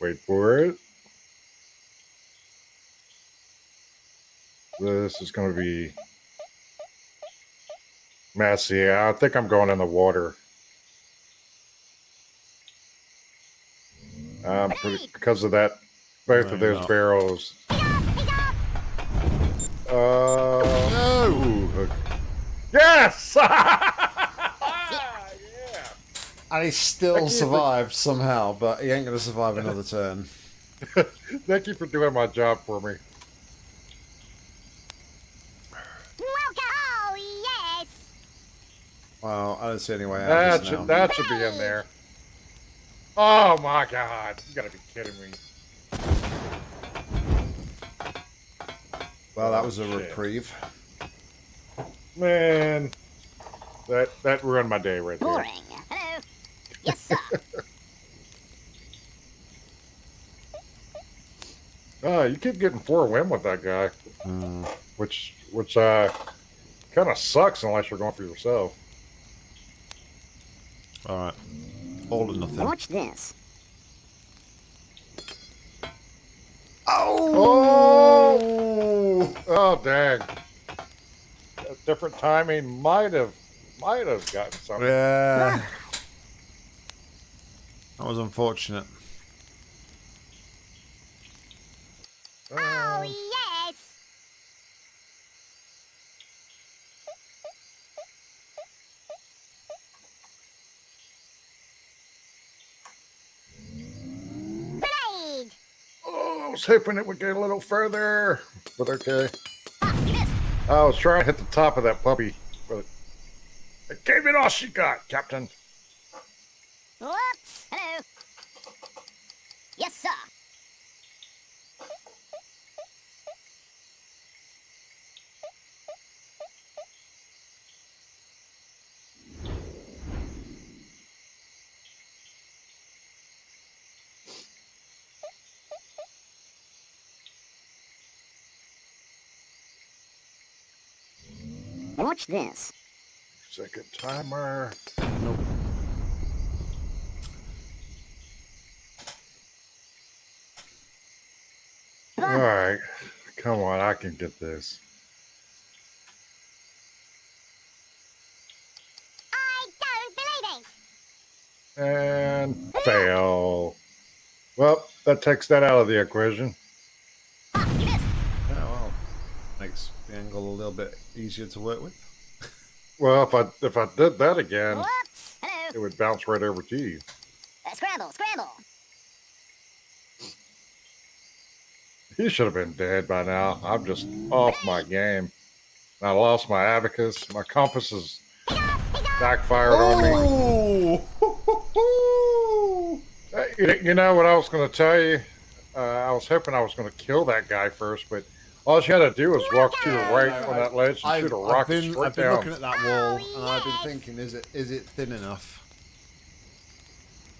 [SPEAKER 2] wait for it. This is going to be messy. I think I'm going in the water. Um, pretty, because of that, both
[SPEAKER 1] No,
[SPEAKER 2] of those
[SPEAKER 1] not.
[SPEAKER 2] barrels.
[SPEAKER 3] He's.
[SPEAKER 2] Uh,
[SPEAKER 1] No!
[SPEAKER 2] okay. Yes! (laughs) yeah!
[SPEAKER 1] And he still
[SPEAKER 2] Thank you for-
[SPEAKER 1] survived somehow, but he ain't going to survive another turn. (laughs)
[SPEAKER 2] Thank you for doing my job for me.
[SPEAKER 3] Welcome. Oh, yes.
[SPEAKER 1] Well, I don't see any way
[SPEAKER 2] That
[SPEAKER 1] of this now.
[SPEAKER 2] should, that should be in there. Oh my god. You gotta be kidding me.
[SPEAKER 1] Well, that was a
[SPEAKER 2] Shit.
[SPEAKER 1] reprieve.
[SPEAKER 2] Man. That that ruined my day right there.
[SPEAKER 3] Boring. Hello. Yes, sir.
[SPEAKER 2] Oh, (laughs) you keep getting four win with that guy.
[SPEAKER 1] Hmm.
[SPEAKER 2] Which which uh kinda sucks unless you're going for yourself.
[SPEAKER 1] All right. All or nothing.
[SPEAKER 4] Watch this.
[SPEAKER 2] Oh! Oh, oh dang. A different timing might have might have gotten something.
[SPEAKER 1] Yeah. That was unfortunate.
[SPEAKER 3] oh,
[SPEAKER 2] Uh,
[SPEAKER 3] yes. Grenade.
[SPEAKER 2] oh, I was hoping it would get a little further, but okay. I was trying to hit the top of that puppy, but I gave it all she got, Captain.
[SPEAKER 3] Hello. Yes, sir.
[SPEAKER 4] Watch this.
[SPEAKER 2] Second timer.
[SPEAKER 1] Nope.
[SPEAKER 3] Come
[SPEAKER 2] All
[SPEAKER 3] on.
[SPEAKER 2] come on, I can get this.
[SPEAKER 3] I don't believe it.
[SPEAKER 2] And fail. Well, that takes that out of the equation.
[SPEAKER 1] The angle a little bit easier to work with.
[SPEAKER 2] Well, if I if I did that again,
[SPEAKER 3] Whoops. Hello.
[SPEAKER 2] it would bounce right over to you.
[SPEAKER 3] Uh, scramble, scramble.
[SPEAKER 2] He should have been dead by now. I'm just off my game. I lost my abacus. My compass is backfired on me. (laughs) You you know what I was going to tell you? Uh, I was hoping I was going to kill that guy first, but all you had to do was walk to the right on that ledge and
[SPEAKER 1] I've,
[SPEAKER 2] shoot a
[SPEAKER 1] I've
[SPEAKER 2] rocket
[SPEAKER 1] been,
[SPEAKER 2] straight
[SPEAKER 1] I've been
[SPEAKER 2] down.
[SPEAKER 1] looking at that wall
[SPEAKER 3] Oh,
[SPEAKER 1] and I've been thinking, is it is it thin enough?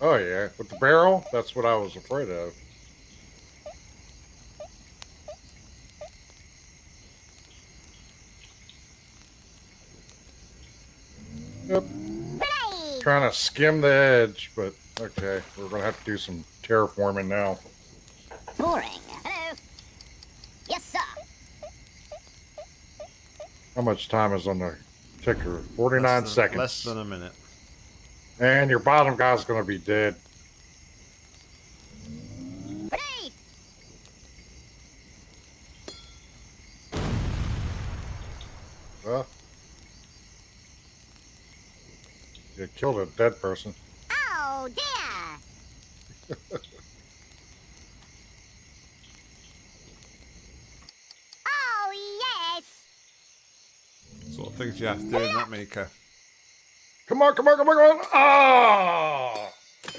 [SPEAKER 2] Oh yeah, with the barrel, that's what I was afraid of. Yep, trying to skim the edge, but okay, we're gonna have to do some terraforming now.
[SPEAKER 3] Boring. Hello. Yes, sir.
[SPEAKER 2] How much time is on the ticker? Forty-nine
[SPEAKER 1] Less than-
[SPEAKER 2] seconds.
[SPEAKER 1] Less than a minute.
[SPEAKER 2] And your bottom guy's gonna be dead.
[SPEAKER 3] Grenade.
[SPEAKER 2] Well, you killed a dead person.
[SPEAKER 3] Oh, dear. (laughs) oh, yes.
[SPEAKER 1] Sort of things you have to do in that maker.
[SPEAKER 2] Come on, come on, come on, come on! Ah!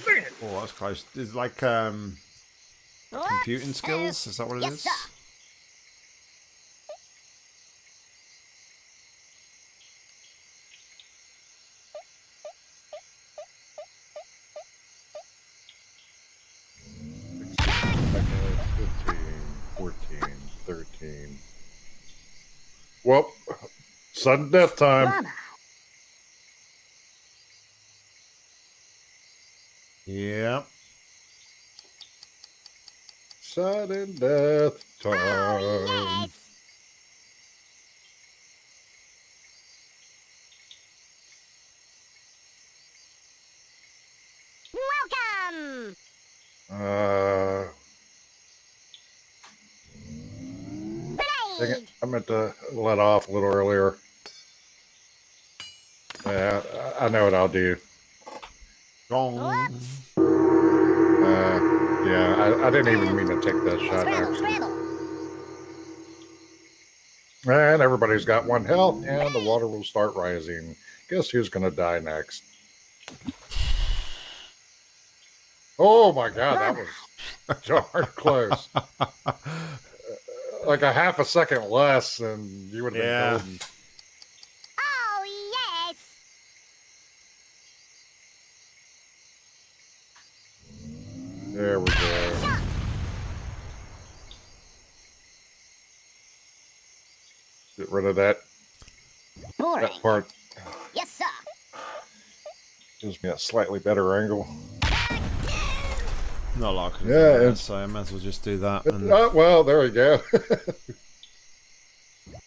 [SPEAKER 2] Dang it!
[SPEAKER 1] Oh, that's close. It's like um, computing skills. Is that what it is?
[SPEAKER 3] Yes, sir.
[SPEAKER 2] Okay, 15, 14, 13. Well, sudden death time.
[SPEAKER 3] Mama.
[SPEAKER 1] Yep.
[SPEAKER 2] Sudden death time.
[SPEAKER 3] Oh, yes. Welcome.
[SPEAKER 2] Uh, dang it. I meant to let off a little earlier. Yeah, I I know what I'll do.
[SPEAKER 1] Gong.
[SPEAKER 2] Uh, yeah, I, I didn't even mean to take that shot, actually. And everybody's got one health, and the water will start rising. Guess who's going to die next? Oh my god, that was (laughs) darn close. (laughs) Like a half a second less, and you would have
[SPEAKER 1] Yeah.
[SPEAKER 2] been golden.
[SPEAKER 3] Oh, yes.
[SPEAKER 2] There we go. Get rid of that.
[SPEAKER 3] Boring.
[SPEAKER 2] That part
[SPEAKER 3] Yes, sir.
[SPEAKER 2] gives me a slightly better angle.
[SPEAKER 1] Not like
[SPEAKER 2] Yeah,
[SPEAKER 1] yeah,
[SPEAKER 2] it's-
[SPEAKER 1] so I might as well just do that. And
[SPEAKER 2] Uh, well, there we go. (laughs)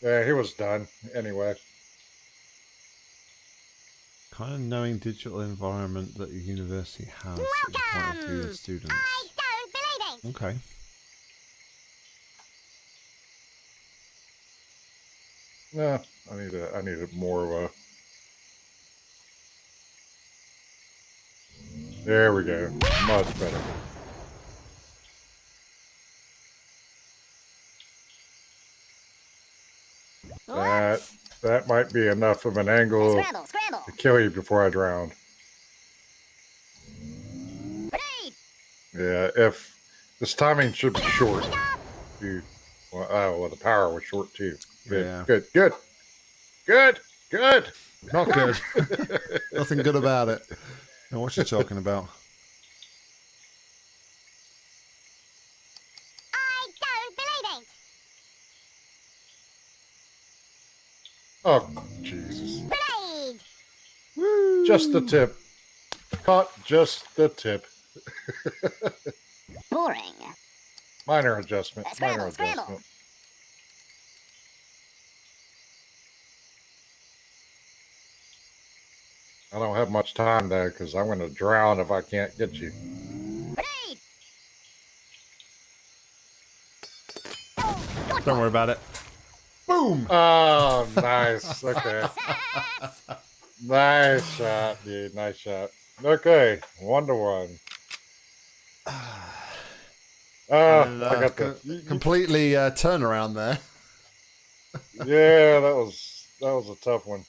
[SPEAKER 2] yeah, he was done anyway.
[SPEAKER 1] kind of knowing digital environment that your university has at the point of view of students.
[SPEAKER 3] I don't believe it.
[SPEAKER 1] Okay.
[SPEAKER 2] No, I need a, I need a more of a. There we go. Much better. That that might be enough of an angle
[SPEAKER 3] Scramble, scramble.
[SPEAKER 2] to kill you before I drown.
[SPEAKER 3] Grenade.
[SPEAKER 2] Yeah, if this timing should be short. You, well, oh, well, the power was short too. Good,
[SPEAKER 1] Yeah.
[SPEAKER 2] good, good, good, good.
[SPEAKER 1] Not good. (laughs) Nothing good about it. Now, what you talking about?
[SPEAKER 3] I don't believe it.
[SPEAKER 2] Oh, Jesus.
[SPEAKER 3] Grenade.
[SPEAKER 2] Just the tip. Caught just the tip. (laughs)
[SPEAKER 3] Boring.
[SPEAKER 2] Minor adjustment.
[SPEAKER 3] Uh, scramble,
[SPEAKER 2] Minor
[SPEAKER 3] scramble.
[SPEAKER 2] I don't have much time though, because I'm going to drown if I can't get you.
[SPEAKER 1] Don't worry about it. Boom!
[SPEAKER 2] Oh, nice. (laughs) Okay. nice shot, dude. Nice shot. Okay, one to one. Uh,
[SPEAKER 1] and, uh,
[SPEAKER 2] I got the
[SPEAKER 1] completely uh, turnaround there.
[SPEAKER 2] yeah, that was that was a tough one.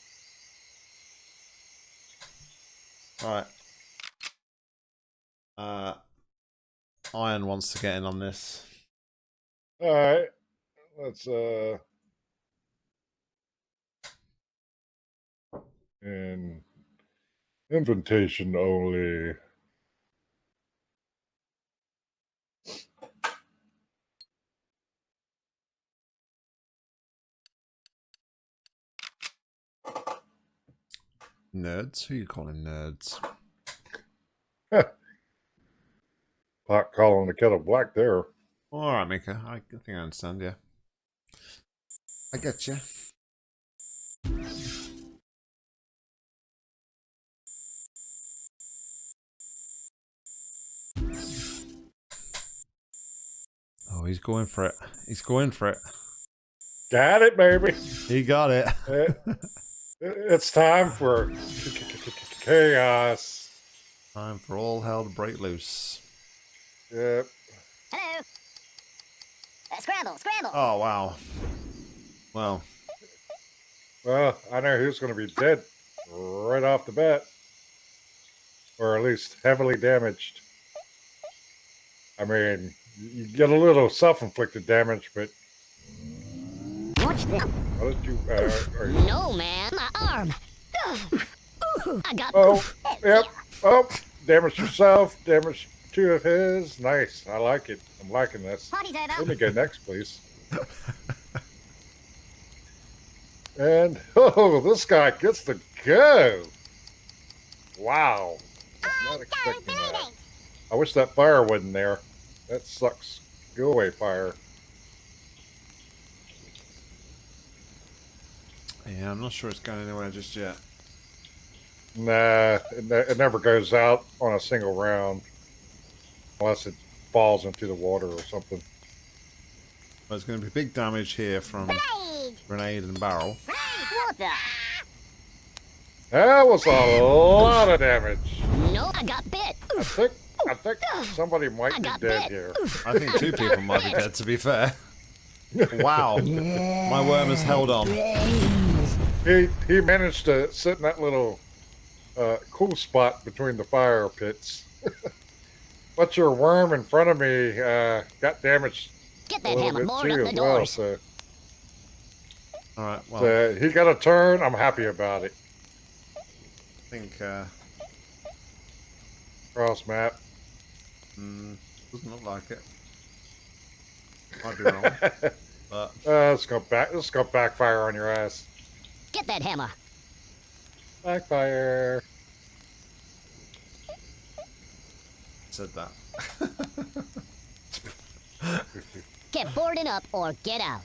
[SPEAKER 1] Right. Uh, Iron wants to get in on this.
[SPEAKER 2] All right, let's uh. In invitation only.
[SPEAKER 1] Nerds? Who you calling nerds? (laughs)
[SPEAKER 2] Pot calling the kettle black there.
[SPEAKER 1] All right, Mika. I think I understand. Yeah, I get you. Oh, he's going for it. He's going for it.
[SPEAKER 2] Got it, baby.
[SPEAKER 1] He got it. Eh. (laughs)
[SPEAKER 2] It- it's time for chaos.
[SPEAKER 1] Time for all hell to break loose.
[SPEAKER 2] Yep.
[SPEAKER 3] Hello. Uh, scramble, scramble.
[SPEAKER 1] Oh wow. Well,
[SPEAKER 2] Well, I know who's going to be dead right off the bat, or at least heavily damaged. I mean, you get a little self-inflicted damage, but
[SPEAKER 4] Watch this.
[SPEAKER 2] how did you? Uh, are you
[SPEAKER 3] No, man, my arm. I got.
[SPEAKER 2] oh, yep. Oh, damage yourself. Damage two of his. Nice. I like it. I'm liking this. Let me go next, please. and (laughs) oh, this guy gets to go. Wow. I was not expecting that. I wish that fire wasn't there. That sucks. Go away, fire.
[SPEAKER 1] Yeah, I'm not sure it's going anywhere just yet.
[SPEAKER 2] Nah, it, ne- it never goes out on a single round unless it falls into the water or something.
[SPEAKER 1] But it's going to be big damage here from
[SPEAKER 3] Blade.
[SPEAKER 1] grenade and barrel.
[SPEAKER 3] Blade. Water.
[SPEAKER 2] That was a lot of damage.
[SPEAKER 3] No, I got bit.
[SPEAKER 2] I think I think somebody might
[SPEAKER 3] I
[SPEAKER 2] be dead
[SPEAKER 3] bit.
[SPEAKER 2] here.
[SPEAKER 1] I think two people might be dead. To be fair. (laughs) Wow. My worm has held on. (laughs)
[SPEAKER 2] He he managed to sit in that little uh, cool spot between the fire pits. (laughs) but your worm in front of me uh, got damaged
[SPEAKER 3] Get
[SPEAKER 2] a
[SPEAKER 3] that
[SPEAKER 2] little
[SPEAKER 3] hammer.
[SPEAKER 2] bit too
[SPEAKER 3] up
[SPEAKER 2] as
[SPEAKER 3] the
[SPEAKER 2] well. So,
[SPEAKER 1] All right. Well,
[SPEAKER 2] so he got a turn. I'm happy about it.
[SPEAKER 1] I think uh,
[SPEAKER 2] Cross map.
[SPEAKER 1] mm, doesn't look like it. Might be wrong, (laughs) but
[SPEAKER 2] Uh, it's gonna back. It's gonna backfire on your ass.
[SPEAKER 3] Get that hammer.
[SPEAKER 2] Backfire.
[SPEAKER 1] said that. (laughs)
[SPEAKER 3] Get boarded up or get out.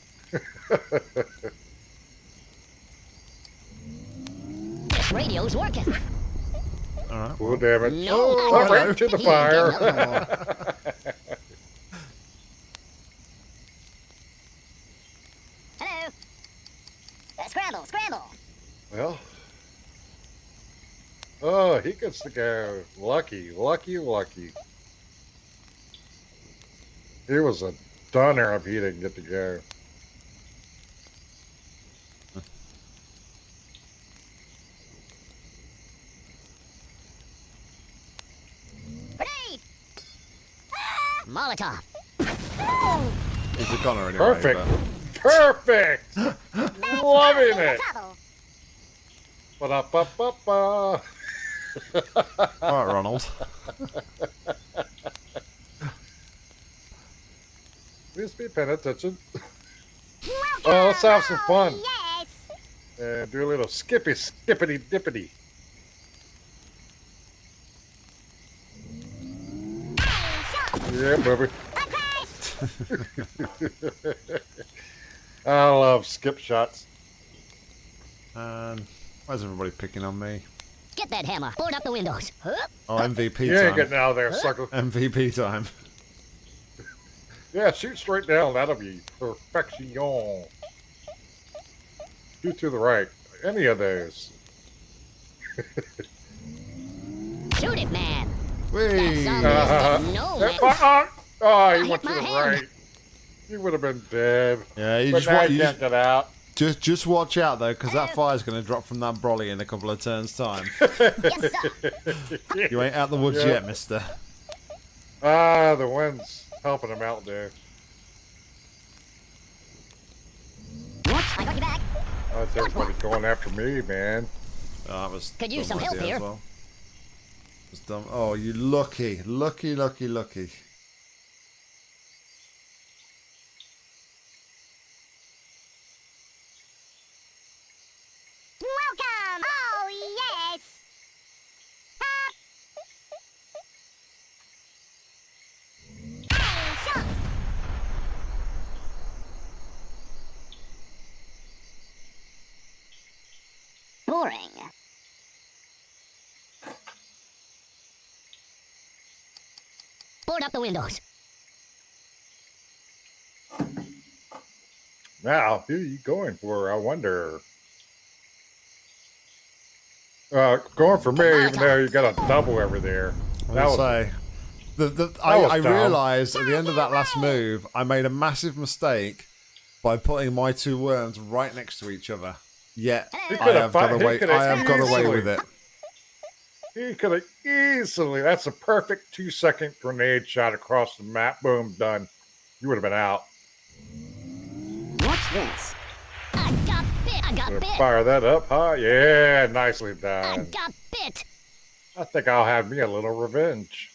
[SPEAKER 3] this radio's working.
[SPEAKER 1] All right.
[SPEAKER 2] Full damage.
[SPEAKER 3] No,
[SPEAKER 2] oh,
[SPEAKER 3] I got
[SPEAKER 2] right
[SPEAKER 3] it.
[SPEAKER 2] to the (laughs)
[SPEAKER 3] He ain't getting
[SPEAKER 2] fire. (laughs)
[SPEAKER 3] up no more. Hello. Uh, scramble, scramble.
[SPEAKER 2] well. Oh, he gets to go. Lucky, lucky, lucky. He was a dunner if he didn't get to go.
[SPEAKER 3] Grenade. Molotov. Ah!
[SPEAKER 1] He's a goner anyway.
[SPEAKER 2] Perfect. Perfect. Loving it.
[SPEAKER 3] Trouble.
[SPEAKER 2] Ba-da-ba-ba-ba.
[SPEAKER 1] All right, Ronald.
[SPEAKER 2] Please be paying attention. Oh, let's have some fun.
[SPEAKER 3] Yes.
[SPEAKER 2] And do a little skippy, skippity, dippity. Yeah, baby. (laughs) I love skip shots.
[SPEAKER 1] And why's everybody picking on me?
[SPEAKER 3] Get that hammer. Board up the windows. Huh?
[SPEAKER 1] Oh, MVP
[SPEAKER 2] You ain't
[SPEAKER 1] time.
[SPEAKER 2] getting out of there, sucker.
[SPEAKER 1] MVP time.
[SPEAKER 2] Yeah, shoot straight down. That'll be perfection. Shoot to the right. Any of those. (laughs)
[SPEAKER 3] Shoot it, man.
[SPEAKER 1] Whee!
[SPEAKER 3] That's
[SPEAKER 2] Uh.
[SPEAKER 3] No,
[SPEAKER 2] Uh, oh, he
[SPEAKER 3] hit
[SPEAKER 2] went to the
[SPEAKER 3] hand.
[SPEAKER 2] right. He would have been dead.
[SPEAKER 1] Yeah, you
[SPEAKER 2] But
[SPEAKER 1] just,
[SPEAKER 2] now
[SPEAKER 1] wa-
[SPEAKER 2] he
[SPEAKER 1] you
[SPEAKER 2] can't
[SPEAKER 1] just,
[SPEAKER 2] get out.
[SPEAKER 1] just just watch out though, because that fire's going to drop from that brolly in a couple of turns' time. (laughs)
[SPEAKER 3] Yes, sir.
[SPEAKER 1] You ain't out the woods
[SPEAKER 2] Yeah.
[SPEAKER 1] yet, Mister.
[SPEAKER 2] Ah, the wind's helping him out there. What?
[SPEAKER 3] I got you back.
[SPEAKER 2] Oh, it's everybody going after me, man.
[SPEAKER 1] Oh, that was
[SPEAKER 3] Could use some help here.
[SPEAKER 1] As well. Was dumb. Oh, you lucky, lucky, lucky, lucky.
[SPEAKER 3] Welcome. Oh, yes. Hey, shot. Boring. Board up the windows.
[SPEAKER 2] Now, who are you going for? I wonder. Uh, going for me, even though you got a double over there.
[SPEAKER 1] I
[SPEAKER 2] That
[SPEAKER 1] was
[SPEAKER 2] was
[SPEAKER 1] say, the, the, I, I realised at the end of that last move, I made a massive mistake by putting my two worms right next to each other. Yet
[SPEAKER 2] He
[SPEAKER 1] I
[SPEAKER 2] could've
[SPEAKER 1] got away.
[SPEAKER 2] could've
[SPEAKER 1] I have got away with it.
[SPEAKER 2] He could have easily. That's a perfect two second grenade shot across the map. Boom, done. You would have been out.
[SPEAKER 4] Watch this.
[SPEAKER 3] I got bit. I got bit.
[SPEAKER 2] Fire that up, huh? Yeah, nicely done.
[SPEAKER 3] I got bit.
[SPEAKER 2] I think I'll have me a little revenge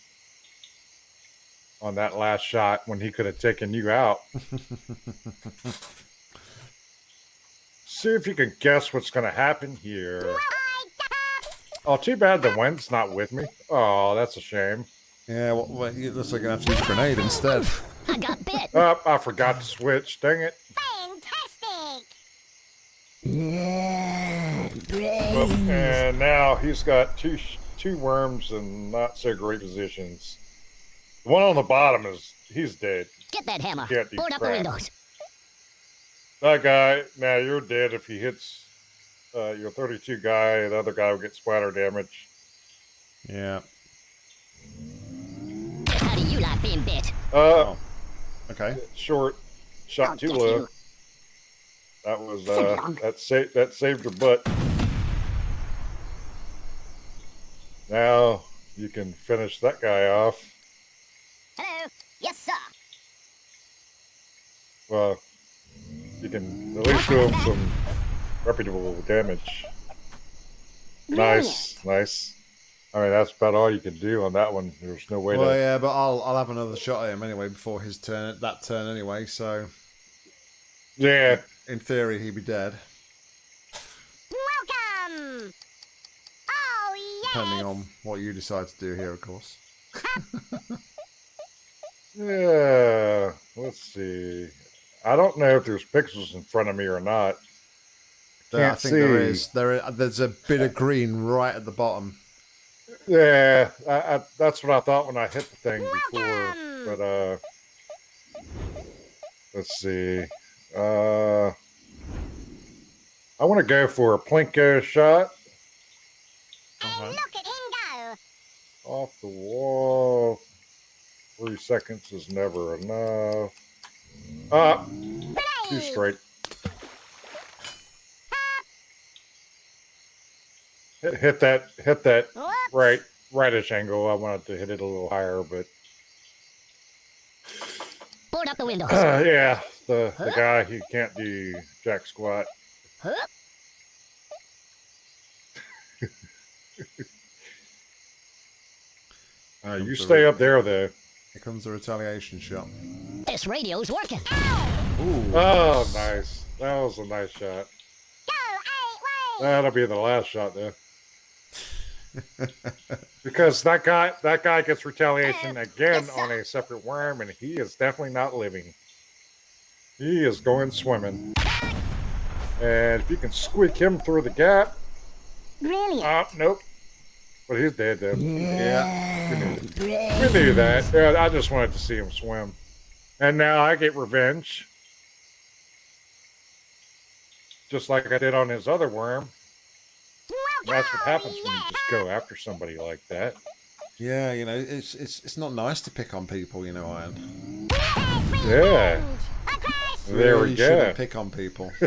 [SPEAKER 2] on that last shot when he could have taken you out. (laughs) See if you can guess what's going to happen here. Oh, too bad the wind's not with me. Oh, that's a shame.
[SPEAKER 1] Yeah, well, well, it looks like I'm gonna have to use a grenade instead.
[SPEAKER 3] I got bit.
[SPEAKER 2] Oh, I forgot to switch. Dang it.
[SPEAKER 3] Fantastic.
[SPEAKER 2] Well, and now he's got two two worms in not so great positions. The one on the bottom is he's dead.
[SPEAKER 3] Get that hammer.
[SPEAKER 2] Can't do
[SPEAKER 3] Board up the windows.
[SPEAKER 2] That guy, now you're dead if he hits uh, your 32 guy. The other guy will get splatter damage.
[SPEAKER 1] Yeah.
[SPEAKER 3] How do you like being bit?
[SPEAKER 2] Uh,
[SPEAKER 1] Oh. Okay.
[SPEAKER 2] short, shot
[SPEAKER 3] I'll
[SPEAKER 2] too low.
[SPEAKER 3] you.
[SPEAKER 2] That was uh, that saved that saved your butt. Now you can finish that guy off.
[SPEAKER 3] Hello. Yes, sir.
[SPEAKER 2] Well, you can at least do him some reputable damage. Nice, nice. I mean, that's about all you can do on that one. There's no way
[SPEAKER 1] Well,
[SPEAKER 2] to.
[SPEAKER 1] yeah, but I'll I'll have another shot at him anyway before his turn. That turn anyway. So
[SPEAKER 2] Yeah,
[SPEAKER 1] in theory, he'd be dead,
[SPEAKER 3] Welcome. Oh, yes.
[SPEAKER 1] depending on what you decide to do here, of course. (laughs)
[SPEAKER 2] yeah. Let's see. I don't know if there's pixels in front of me or not.
[SPEAKER 1] There, I
[SPEAKER 2] Can't
[SPEAKER 1] think there
[SPEAKER 2] see.
[SPEAKER 1] is. There, is- there's a bit of green right at the bottom.
[SPEAKER 2] Yeah, I, I, that's what I thought when I hit the thing before. But uh, let's see. Uh, I want to go for a plinko shot
[SPEAKER 1] Okay.
[SPEAKER 3] Look at him go.
[SPEAKER 2] off the wall. Three seconds is never enough. Ah, too straight. Hit, hit that, hit that
[SPEAKER 3] Whoops.
[SPEAKER 2] right, rightish angle. I wanted to hit it a little higher, but
[SPEAKER 3] Board up the windows.
[SPEAKER 2] uh, yeah, the the guy he can't do jack squat. Uh, you stay up there though.
[SPEAKER 1] Here comes the retaliation shot.
[SPEAKER 3] This radio's working.
[SPEAKER 1] Ooh.
[SPEAKER 2] Oh, nice. That was a nice shot. That'll be the last shot though. (laughs) because that guy that guy gets retaliation again on a separate worm and he is definitely not living. He is going swimming. And if you can squeak him through the gap,
[SPEAKER 3] Brilliant.
[SPEAKER 2] ah, nope. But he's dead though.
[SPEAKER 1] yeah.
[SPEAKER 2] We knew, we knew that. Yeah, I just wanted to see him swim. And now I get revenge. Just like I did on his other worm. And that's what happens when you just go after somebody like that.
[SPEAKER 1] Yeah, you know, it's it's it's not nice to pick on people, you know, Iron.
[SPEAKER 2] Yeah. There
[SPEAKER 1] Really
[SPEAKER 2] we
[SPEAKER 1] shouldn't
[SPEAKER 2] go.
[SPEAKER 1] pick on people. (laughs)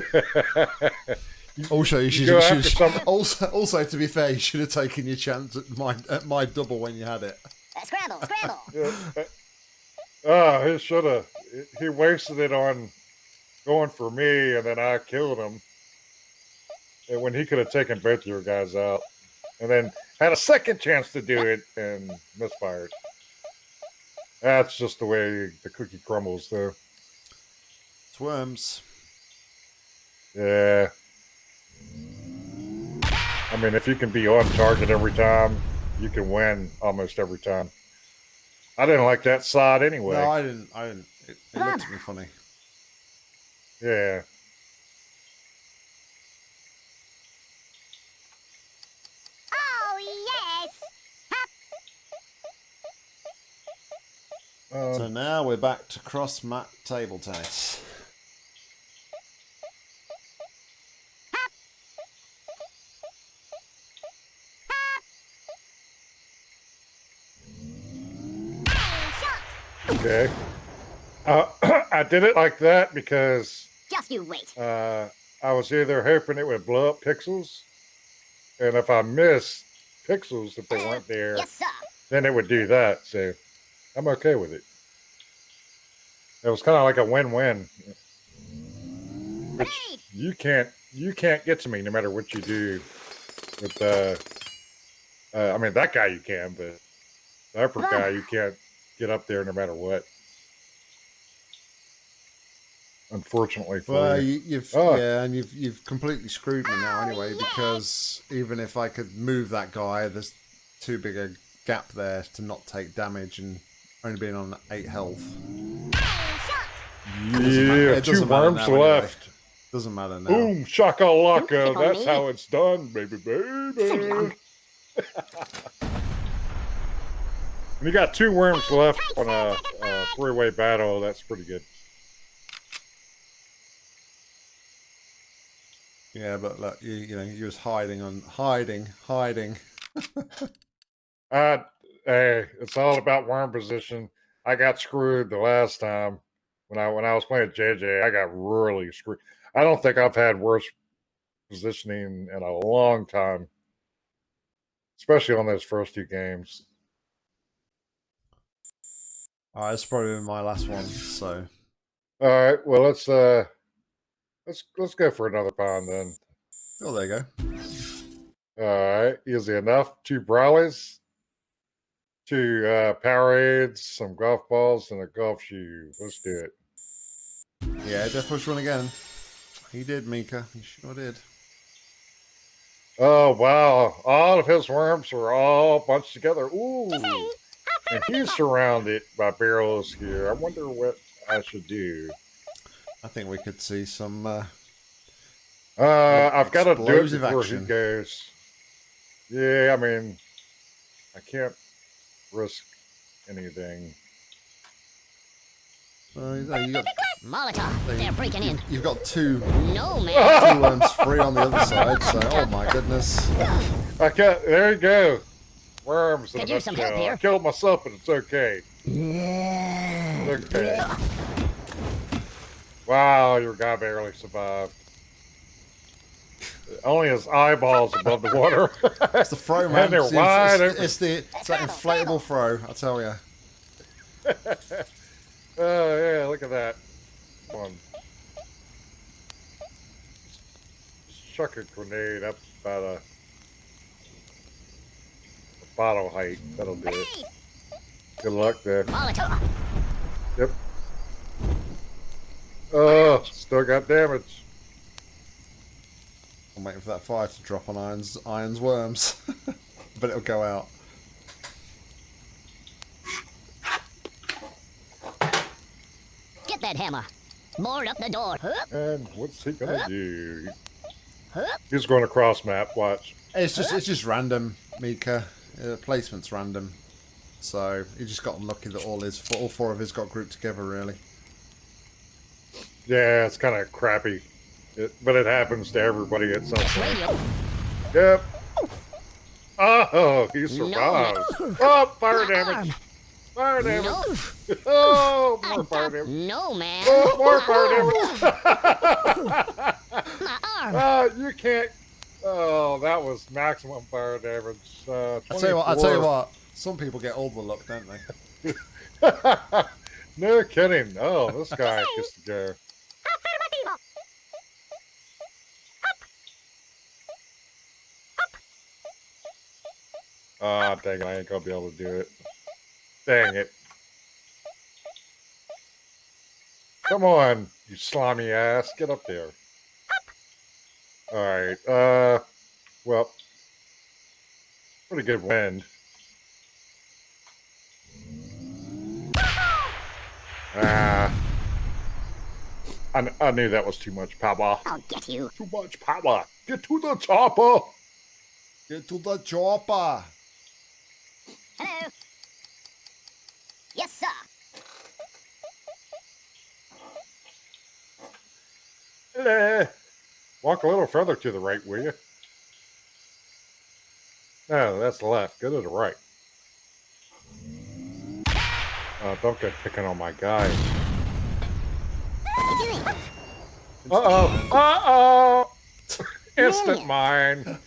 [SPEAKER 1] Also, you should, you should-
[SPEAKER 2] after
[SPEAKER 1] also, also, to be fair, you should have taken your chance at my at my double when you had it.
[SPEAKER 3] Scramble, scramble. (laughs)
[SPEAKER 2] Yeah, uh, Oh, he should have. He wasted it on going for me, and then I killed him. When he could have taken both of your guys out, and then had a second chance to do it and misfired. That's just the way the cookie crumbles, though.
[SPEAKER 1] It's worms.
[SPEAKER 2] Yeah. I mean, if you can be on target every time, you can win almost every time. I didn't like that side anyway.
[SPEAKER 1] No, I didn't. I didn't. It, it looked at me funny.
[SPEAKER 2] Yeah.
[SPEAKER 3] Oh, yes.
[SPEAKER 2] Um,
[SPEAKER 1] So now we're back to cross mat table tennis.
[SPEAKER 2] Okay. Uh, (clears throat) I did it like that because
[SPEAKER 3] Just you wait.
[SPEAKER 2] uh, I was either hoping it would blow up pixels, and if I missed pixels, if they weren't there,
[SPEAKER 3] Yes, sir.
[SPEAKER 2] then it would do that. So I'm okay with it. It was kind of like a win-win. Which
[SPEAKER 3] Wait.
[SPEAKER 2] you can't you can't get to me no matter what you do. With uh, uh I mean that guy you can, but the upper guy you can't get up there no matter what. Unfortunately for
[SPEAKER 1] Well,
[SPEAKER 2] you.
[SPEAKER 1] you, you've
[SPEAKER 2] Oh.
[SPEAKER 1] yeah, and you've you've completely screwed me now anyway because even if I could move that guy, there's too big a gap there to not take damage and only being on eight health. Doesn't matter-
[SPEAKER 2] Yeah,
[SPEAKER 1] it
[SPEAKER 2] two worms
[SPEAKER 1] now anyway.
[SPEAKER 2] left.
[SPEAKER 1] Doesn't matter now.
[SPEAKER 2] Boom,
[SPEAKER 3] Don't
[SPEAKER 2] shakalaka. That's
[SPEAKER 3] me.
[SPEAKER 2] how it's done, baby, baby.
[SPEAKER 3] long.
[SPEAKER 2] You got two worms left on a, a three-way battle, that's pretty good.
[SPEAKER 1] Yeah, but look, you you know, you was hiding on hiding, hiding. (laughs)
[SPEAKER 2] Uh, hey, it's all about worm position. I got screwed the last time when I when I was playing JJ. I got really screwed. I don't think I've had worse positioning in a long time, especially on those first two games.
[SPEAKER 1] Oh, it's probably my last one, so
[SPEAKER 2] All right, well let's uh let's let's go for another pound then.
[SPEAKER 1] oh there you go.
[SPEAKER 2] All right, easy enough. Two browlies, two uh, Powerades, some golf balls, and a golf shoe. Let's do it.
[SPEAKER 1] Yeah, Death Wish won again. He did, Mika. He sure did.
[SPEAKER 2] Oh wow! All of his worms were all bunched together. Ooh, and he's surrounded by barrels here. I wonder what I should do.
[SPEAKER 1] I think we could see some uh,
[SPEAKER 2] Uh, I've got to do it
[SPEAKER 1] Explosive
[SPEAKER 2] before
[SPEAKER 1] action.
[SPEAKER 2] he goes. Yeah, I mean, I can't risk anything.
[SPEAKER 1] uh, you know, you got
[SPEAKER 3] Molotov. They're breaking in.
[SPEAKER 1] you've got two
[SPEAKER 3] No, man.
[SPEAKER 1] two worms free on the other side, so oh my goodness.
[SPEAKER 2] I got there. You go. Worms in
[SPEAKER 3] Could
[SPEAKER 2] a
[SPEAKER 3] use some help
[SPEAKER 2] nutshell. I
[SPEAKER 3] here.
[SPEAKER 2] killed myself, but it's okay. Yeah. Okay. Wow, your guy barely survived. Only his eyeballs above the water. (laughs)
[SPEAKER 1] It's the throw, (laughs) man.
[SPEAKER 2] And they're
[SPEAKER 1] It's,
[SPEAKER 2] wide
[SPEAKER 1] it's, it's the it's that inflatable throw. I tell you. (laughs)
[SPEAKER 2] Oh yeah, look at that one. Just chuck a grenade up about a, a bottle height. That'll do it. Good luck there. Yep. Oh, still got damage.
[SPEAKER 1] I'm waiting for that fire to drop on Iron's Iron's worms, (laughs) but it'll go out.
[SPEAKER 3] Get that hammer. Board up the door. Hup,
[SPEAKER 2] And what's he gonna do?
[SPEAKER 3] hup.
[SPEAKER 2] He's going across map. Watch.
[SPEAKER 1] It's just it's just random, Mika. Uh, placement's random, so he just got unlucky that all his all four of his got grouped together. Really.
[SPEAKER 2] Yeah, it's kind of crappy, it, but it happens to everybody at some point. Yep. Oh, he survived. Oh, fire damage. Fire damage.
[SPEAKER 3] No, (laughs)
[SPEAKER 2] Oh,
[SPEAKER 3] I
[SPEAKER 2] more fire damage.
[SPEAKER 3] no man.
[SPEAKER 2] Oh, more fire damage. (laughs)
[SPEAKER 3] My arm.
[SPEAKER 2] Oh, you can't. Oh, that was maximum fire damage. Uh,
[SPEAKER 1] I tell you what. I tell you what. Some people get all the luck, don't they? (laughs)
[SPEAKER 2] no kidding. Oh, this guy gets to go. Ah, dang it, I ain't gonna be able to do it. Dang it. Come on, you slimy ass. Get up there. Alright, uh, well, pretty good wind. Ah. I, I knew that was too much power.
[SPEAKER 4] I'll get you.
[SPEAKER 2] Too much power. Get to the chopper.
[SPEAKER 1] Get to the chopper.
[SPEAKER 3] Hello. Yes, sir.
[SPEAKER 2] Eh. Walk a little further to the right, will you? No, that's the left. Go to the right. Uh, don't get picking on my guy.
[SPEAKER 4] What are you doing?
[SPEAKER 2] Uh oh. Uh oh. (laughs) Instant mine.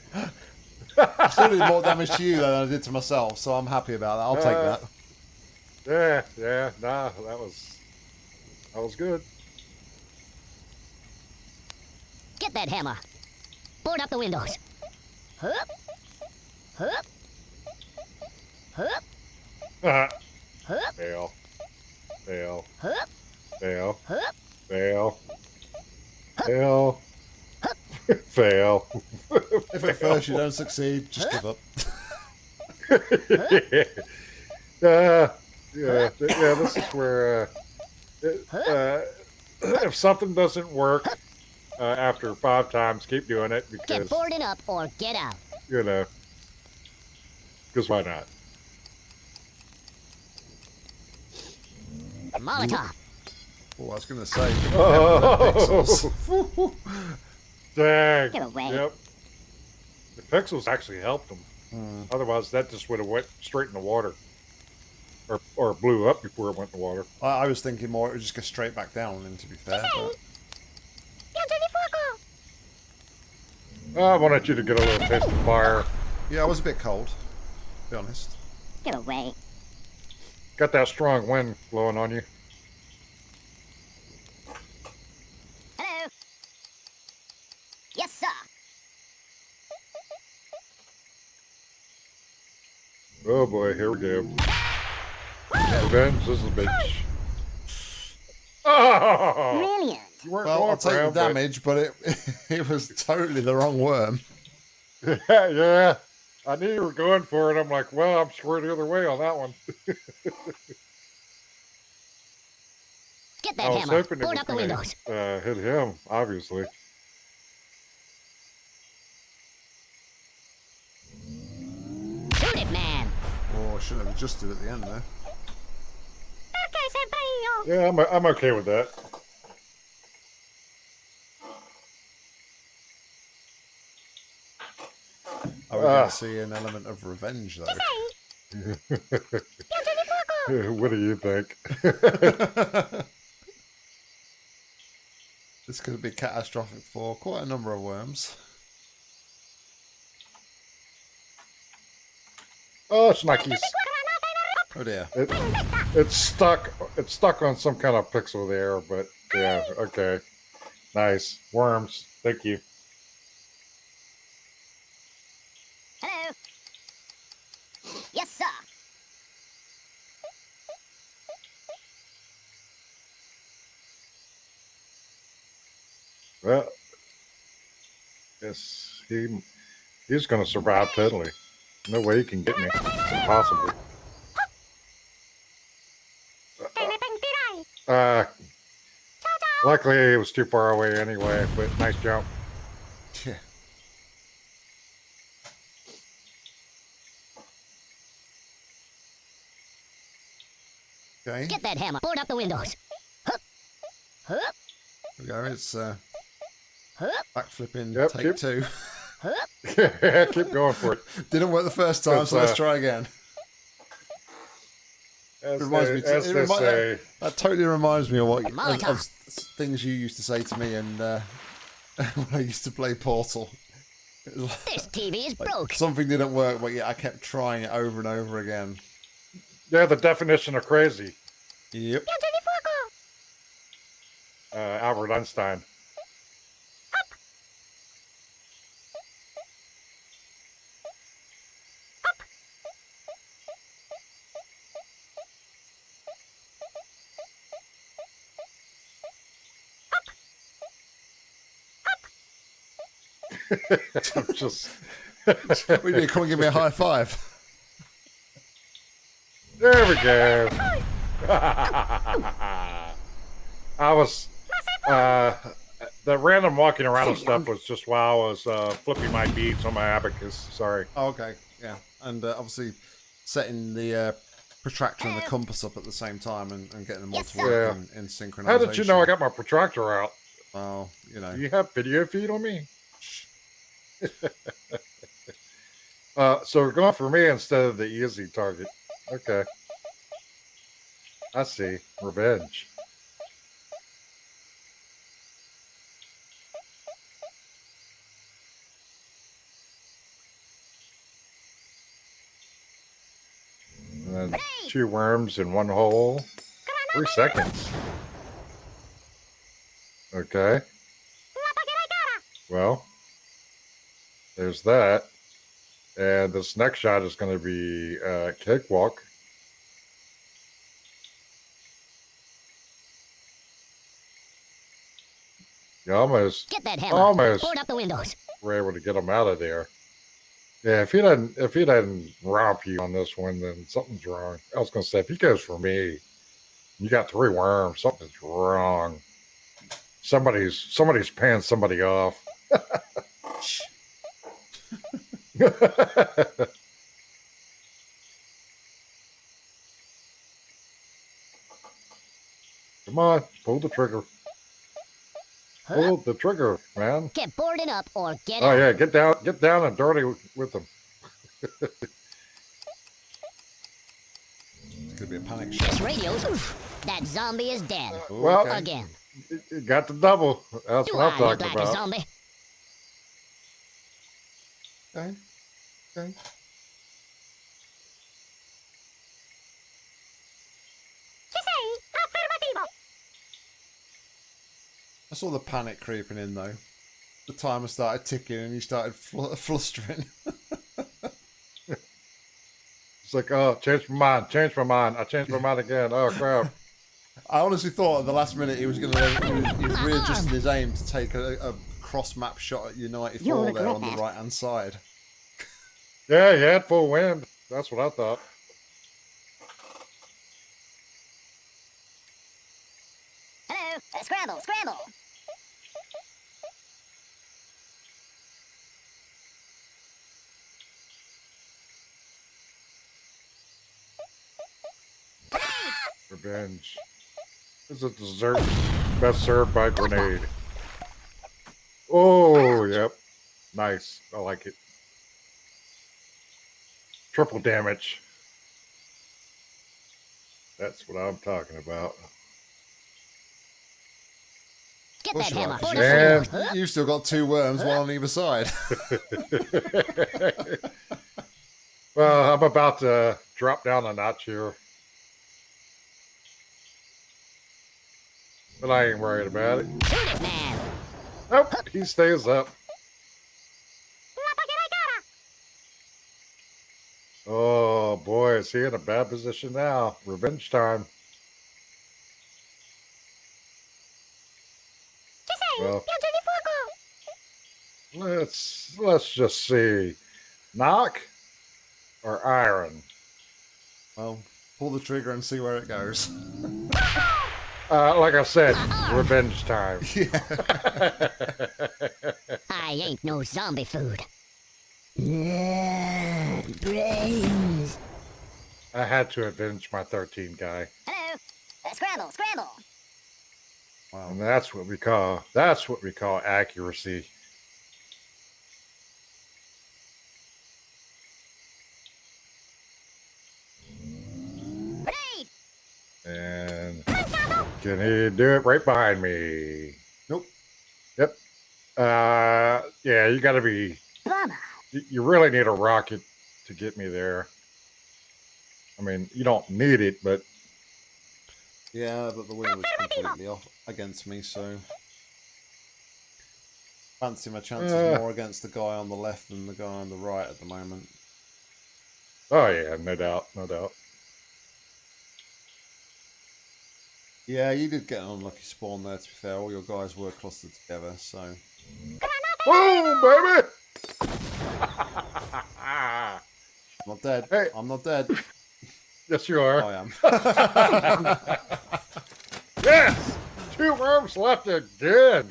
[SPEAKER 1] I still did more damage to you than I did to myself, so I'm happy about that. I'll take
[SPEAKER 2] Uh,
[SPEAKER 1] that.
[SPEAKER 2] Yeah, yeah, nah, that was that was good.
[SPEAKER 3] Get that hammer. Board up the windows. Hup. Hup. Hup.
[SPEAKER 2] Uh,
[SPEAKER 3] Hup.
[SPEAKER 2] fail. Fail.
[SPEAKER 3] Hup.
[SPEAKER 2] Fail.
[SPEAKER 3] Hup.
[SPEAKER 2] Fail. Fail. (laughs) Fail.
[SPEAKER 1] If at first you don't succeed, just give up. (laughs)
[SPEAKER 2] uh, yeah, yeah, this is where uh, uh, if something doesn't work uh, after five times, keep doing it because
[SPEAKER 3] Get
[SPEAKER 2] because
[SPEAKER 3] boarded up or get out.
[SPEAKER 2] you know, because why not?
[SPEAKER 3] Molotov.
[SPEAKER 1] Oh, I was going to say. (laughs)
[SPEAKER 2] Oh, (laughs) dang!
[SPEAKER 4] Get away.
[SPEAKER 2] Yep, the pixels actually helped them.
[SPEAKER 1] Hmm.
[SPEAKER 2] Otherwise, that just would have went straight in the water, or or blew up before it went in the water.
[SPEAKER 1] I, I was thinking more it would just go straight back down, and to be fair. But...
[SPEAKER 2] Oh, I wanted you to get a little taste of fire.
[SPEAKER 1] Yeah, I was a bit cold, to be honest.
[SPEAKER 4] Get away.
[SPEAKER 2] Got that strong wind blowing on you.
[SPEAKER 3] Hello. Yes, sir.
[SPEAKER 2] Oh boy, here we go. Revenge is a bitch. Oh!
[SPEAKER 4] Brilliant.
[SPEAKER 2] You weren't
[SPEAKER 1] Well, I'll take the
[SPEAKER 2] him, but-
[SPEAKER 1] damage, but it (laughs) it was totally the wrong worm.
[SPEAKER 2] yeah, I knew you were going for it. I'm like, well, I'm square the other way on that one. (laughs)
[SPEAKER 3] Get
[SPEAKER 2] I
[SPEAKER 3] that
[SPEAKER 2] was
[SPEAKER 3] hammer.
[SPEAKER 2] hoping it
[SPEAKER 3] Board
[SPEAKER 2] was
[SPEAKER 3] up the
[SPEAKER 2] gonna,
[SPEAKER 3] windows.
[SPEAKER 2] uh, hit him, obviously.
[SPEAKER 3] Shoot it, man.
[SPEAKER 1] Oh, I should have adjusted at the end there.
[SPEAKER 2] Okay, Yeah, I'm, I'm okay with that.
[SPEAKER 1] I was
[SPEAKER 2] Ah.
[SPEAKER 1] going to see an element of revenge, though. (laughs)
[SPEAKER 2] what do you think? (laughs)
[SPEAKER 1] this could be catastrophic for quite a number of worms.
[SPEAKER 2] oh, Schnuckies.
[SPEAKER 1] Oh dear.
[SPEAKER 2] It, it's stuck. It's stuck on some kind of pixel there, but yeah, okay. Nice. Worms. Thank you.
[SPEAKER 3] Hello. Yes, sir.
[SPEAKER 2] Well, yes, he he's going to survive totally. No way he can get me. It's impossible. Uh, luckily, he was too far away anyway, but nice jump.
[SPEAKER 1] Yeah. Okay.
[SPEAKER 3] Get that hammer. Board up the windows. Hup. Hup.
[SPEAKER 1] we go. It's uh,
[SPEAKER 3] Hup,
[SPEAKER 1] backflipping
[SPEAKER 2] Yep,
[SPEAKER 1] take
[SPEAKER 2] keep-
[SPEAKER 1] two.
[SPEAKER 3] hup. (laughs)
[SPEAKER 2] Keep going for it.
[SPEAKER 1] Didn't work the first time,
[SPEAKER 2] It's,
[SPEAKER 1] so let's
[SPEAKER 2] uh,
[SPEAKER 1] try again.
[SPEAKER 2] As
[SPEAKER 1] reminds
[SPEAKER 2] they,
[SPEAKER 1] me.
[SPEAKER 2] as
[SPEAKER 1] it remi-
[SPEAKER 2] say,
[SPEAKER 1] that totally reminds me of what of, of things you used to say to me, and uh, (laughs) when I used to play Portal. Like-
[SPEAKER 3] This TV is
[SPEAKER 1] like,
[SPEAKER 3] broke.
[SPEAKER 1] something didn't work, but yeah, I kept trying it over and over again.
[SPEAKER 2] yeah, the definition of crazy.
[SPEAKER 1] Yep.
[SPEAKER 2] Uh, Albert Einstein. I'm just
[SPEAKER 1] We need to come and give me a high five.
[SPEAKER 2] there we go. (laughs) I was uh the random walking around and stuff was just while I was uh flipping my beads on my abacus. Sorry.
[SPEAKER 1] Oh, okay, yeah, and uh, obviously setting the uh, protractor and the compass up at the same time and, and getting them all
[SPEAKER 3] Yes,
[SPEAKER 1] to work
[SPEAKER 2] sir.
[SPEAKER 1] in, in synchronization.
[SPEAKER 2] How did you know I got my protractor out?
[SPEAKER 1] Well, you know,
[SPEAKER 2] Do you have video feed on me? Uh, so we're going for me instead of the easy target. Okay. I see. Revenge. And two worms in one hole. Three seconds. Okay. Well, there's that. And this next shot is going to be uh, cakewalk. You almost
[SPEAKER 3] Get that hammer.
[SPEAKER 2] Almost.
[SPEAKER 3] Board up the windows.
[SPEAKER 2] were able to get him out of there. Yeah, if he doesn't, if he doesn't romp you on this one, then something's wrong. I was going to say, if he goes for me, you got three worms, something's wrong. Somebody's somebody's paying somebody off. (laughs) (laughs) Come on, pull the trigger.
[SPEAKER 3] Huh?
[SPEAKER 2] Pull the trigger, man.
[SPEAKER 3] Get boarded up or get
[SPEAKER 2] Oh
[SPEAKER 3] out.
[SPEAKER 2] yeah, get down, get down and dirty with them. (laughs)
[SPEAKER 1] could be a panic shot.
[SPEAKER 3] This radio's. That zombie is dead.
[SPEAKER 2] Well,
[SPEAKER 1] Okay.
[SPEAKER 3] Again.
[SPEAKER 2] You- you got the double. That's
[SPEAKER 3] Do
[SPEAKER 2] what I'm
[SPEAKER 3] I look
[SPEAKER 2] talking
[SPEAKER 3] like a
[SPEAKER 2] about.
[SPEAKER 3] zombie?
[SPEAKER 1] Okay. Okay. I saw the panic creeping in though. The timer started ticking and he started fl- (laughs) flustering.
[SPEAKER 2] It's like, oh, change my mind, change my mind. I changed my mind again. Oh crap.
[SPEAKER 1] I honestly thought at the last minute he was going to he was, he was readjusting his aim to take a, a cross map shot at United
[SPEAKER 4] You'll
[SPEAKER 1] 4 there
[SPEAKER 4] regret
[SPEAKER 1] on the right hand side.
[SPEAKER 2] Yeah, he had full wind. That's what I thought.
[SPEAKER 3] Hello. Uh, scramble, scramble.
[SPEAKER 2] Revenge. This is a dessert best served by grenade. Oh, yep. Nice. I like it. Triple damage. That's what I'm talking about.
[SPEAKER 3] Get that hammer.
[SPEAKER 1] right,
[SPEAKER 3] Board
[SPEAKER 1] 'cause
[SPEAKER 3] up the
[SPEAKER 2] Man.
[SPEAKER 3] windows. Huh?
[SPEAKER 1] You've still got two worms, one on either side. (laughs)
[SPEAKER 2] well, I'm about to drop down a notch here. But I ain't worried about it.
[SPEAKER 3] Shoot it, man.
[SPEAKER 2] Nope, he stays up. Oh boy, is he in a bad position now? Revenge time. Well, let's let's just see. Knock or iron?
[SPEAKER 1] well, pull the trigger and see where it goes.
[SPEAKER 2] Uh, like I said, revenge time. (laughs) (laughs)
[SPEAKER 3] I ain't no zombie food. Yeah, brains.
[SPEAKER 2] I had to avenge my 13 guy.
[SPEAKER 3] Hello. Uh, scramble, scramble.
[SPEAKER 1] Wow.
[SPEAKER 2] And that's what we call that's what we call accuracy.
[SPEAKER 3] Grenade!
[SPEAKER 2] And can he do it right behind me?
[SPEAKER 1] Nope.
[SPEAKER 2] Yep. Uh yeah, you gotta be
[SPEAKER 4] Bummer.
[SPEAKER 2] You really need a rocket to get me there. I mean, you don't need it, but
[SPEAKER 1] Yeah, but the wind was completely off against me, so fancy my chances
[SPEAKER 2] Uh.
[SPEAKER 1] more against the guy on the left than the guy on the right at the moment.
[SPEAKER 2] oh yeah, no doubt, no doubt.
[SPEAKER 1] Yeah, you did get an unlucky spawn there. To be fair, all your guys were clustered together, so
[SPEAKER 2] Boom, baby!
[SPEAKER 1] I'm (laughs) not dead.
[SPEAKER 2] Hey.
[SPEAKER 1] I'm not dead.
[SPEAKER 2] yes, you are.
[SPEAKER 1] I am. (laughs) (laughs)
[SPEAKER 2] Yes! Two worms left again.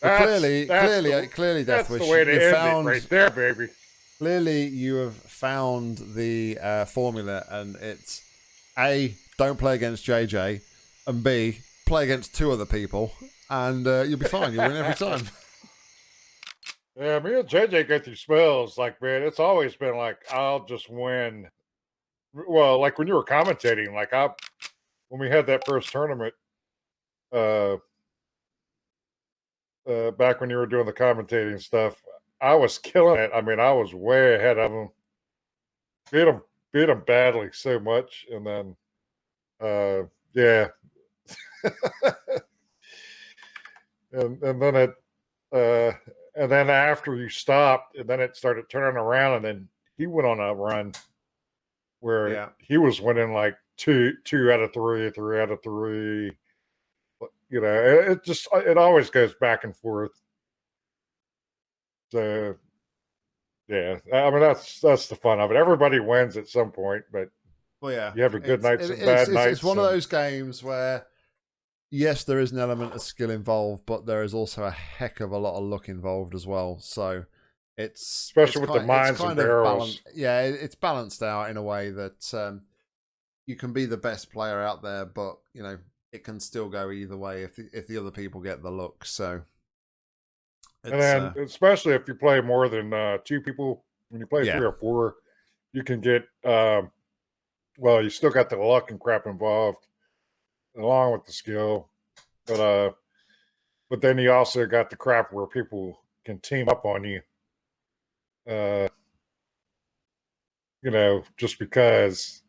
[SPEAKER 2] That's-
[SPEAKER 1] clearly,
[SPEAKER 2] that's
[SPEAKER 1] clearly,
[SPEAKER 2] the-
[SPEAKER 1] clearly,
[SPEAKER 2] That's
[SPEAKER 1] Deathwish,
[SPEAKER 2] the way to
[SPEAKER 1] you found
[SPEAKER 2] right there, baby.
[SPEAKER 1] clearly you have found the uh, formula, and it's a don't play against JJ, and b play against two other people, and uh, you'll be fine. You'll win every time.
[SPEAKER 2] Yeah, me and JJ go through spells. Like, man, it's always been like I'll just win. Well, like when you were commentating, like I, when we had that first tournament, uh, uh, back when you were doing the commentating stuff, I was killing it. I mean, I was way ahead of them. Beat them, beat them badly so much, and then, uh, yeah, (laughs) and and then it, uh, and then after you stopped, and then it started turning around, and then he went on a run where
[SPEAKER 1] Yeah.
[SPEAKER 2] he was winning like two two out of three, three out of three. You know, it, it just uh, it always goes back and forth. So, yeah, I mean that's that's the fun of it. Everybody wins at some point, but
[SPEAKER 1] Well, yeah,
[SPEAKER 2] You have a good
[SPEAKER 1] It's-
[SPEAKER 2] nights
[SPEAKER 1] it-
[SPEAKER 2] and
[SPEAKER 1] it's,
[SPEAKER 2] bad
[SPEAKER 1] it's,
[SPEAKER 2] nights
[SPEAKER 1] It's one of those games where, yes, there is an element of skill involved, but there is also a heck of a lot of luck involved as well. So it's
[SPEAKER 2] Especially
[SPEAKER 1] it's
[SPEAKER 2] with the
[SPEAKER 1] kind-
[SPEAKER 2] mines and barrels.
[SPEAKER 1] balan- yeah, it- it's balanced out in a way that um, you can be the best player out there, but you know it can still go either way if the, if the other people get the look. So.
[SPEAKER 2] and then
[SPEAKER 1] uh,
[SPEAKER 2] especially if you play more than uh, two people, when you play
[SPEAKER 1] Yeah.
[SPEAKER 2] three or four, you can get um, well, you still got the luck and crap involved, along with the skill, but uh, but then you also got the crap where people can team up on you, uh, you know, just because,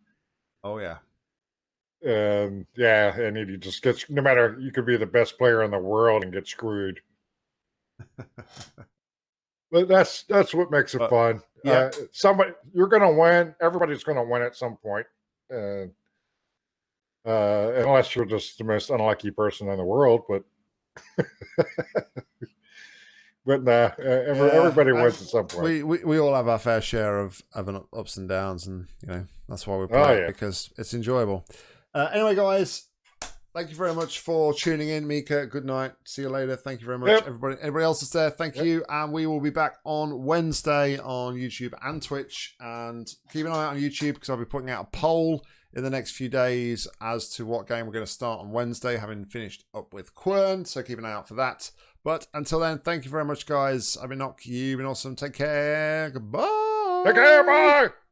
[SPEAKER 1] oh yeah,
[SPEAKER 2] and yeah, and you just get no matter you could be the best player in the world and get screwed. (laughs) But that's that's what makes it
[SPEAKER 1] But,
[SPEAKER 2] fun.
[SPEAKER 1] yeah.
[SPEAKER 2] Uh, somebody you're gonna win. Everybody's gonna win at some point. Uh, uh, unless you're just the most unlucky person in the world, but (laughs) but nah, uh, every,
[SPEAKER 1] Yeah,
[SPEAKER 2] everybody wins at some point.
[SPEAKER 1] we, we we all have our fair share of of an ups and downs, and you know that's why we play
[SPEAKER 2] Oh,
[SPEAKER 1] it
[SPEAKER 2] yeah.
[SPEAKER 1] because it's enjoyable. Uh, anyway, guys, thank you very much for tuning in, Mika. Good night. See you later. Thank you very much,
[SPEAKER 2] Yep.
[SPEAKER 1] everybody. Everybody else is there. Thank
[SPEAKER 2] Yep.
[SPEAKER 1] you, and we will be back on Wednesday on YouTube and Twitch. And keep an eye out on YouTube because I'll be putting out a poll in the next few days as to what game we're going to start on Wednesday, having finished up with Quern. So keep an eye out for that. But until then, thank you very much, guys. I've been Nock. You've been awesome. Take care. Goodbye.
[SPEAKER 2] Take care, bye.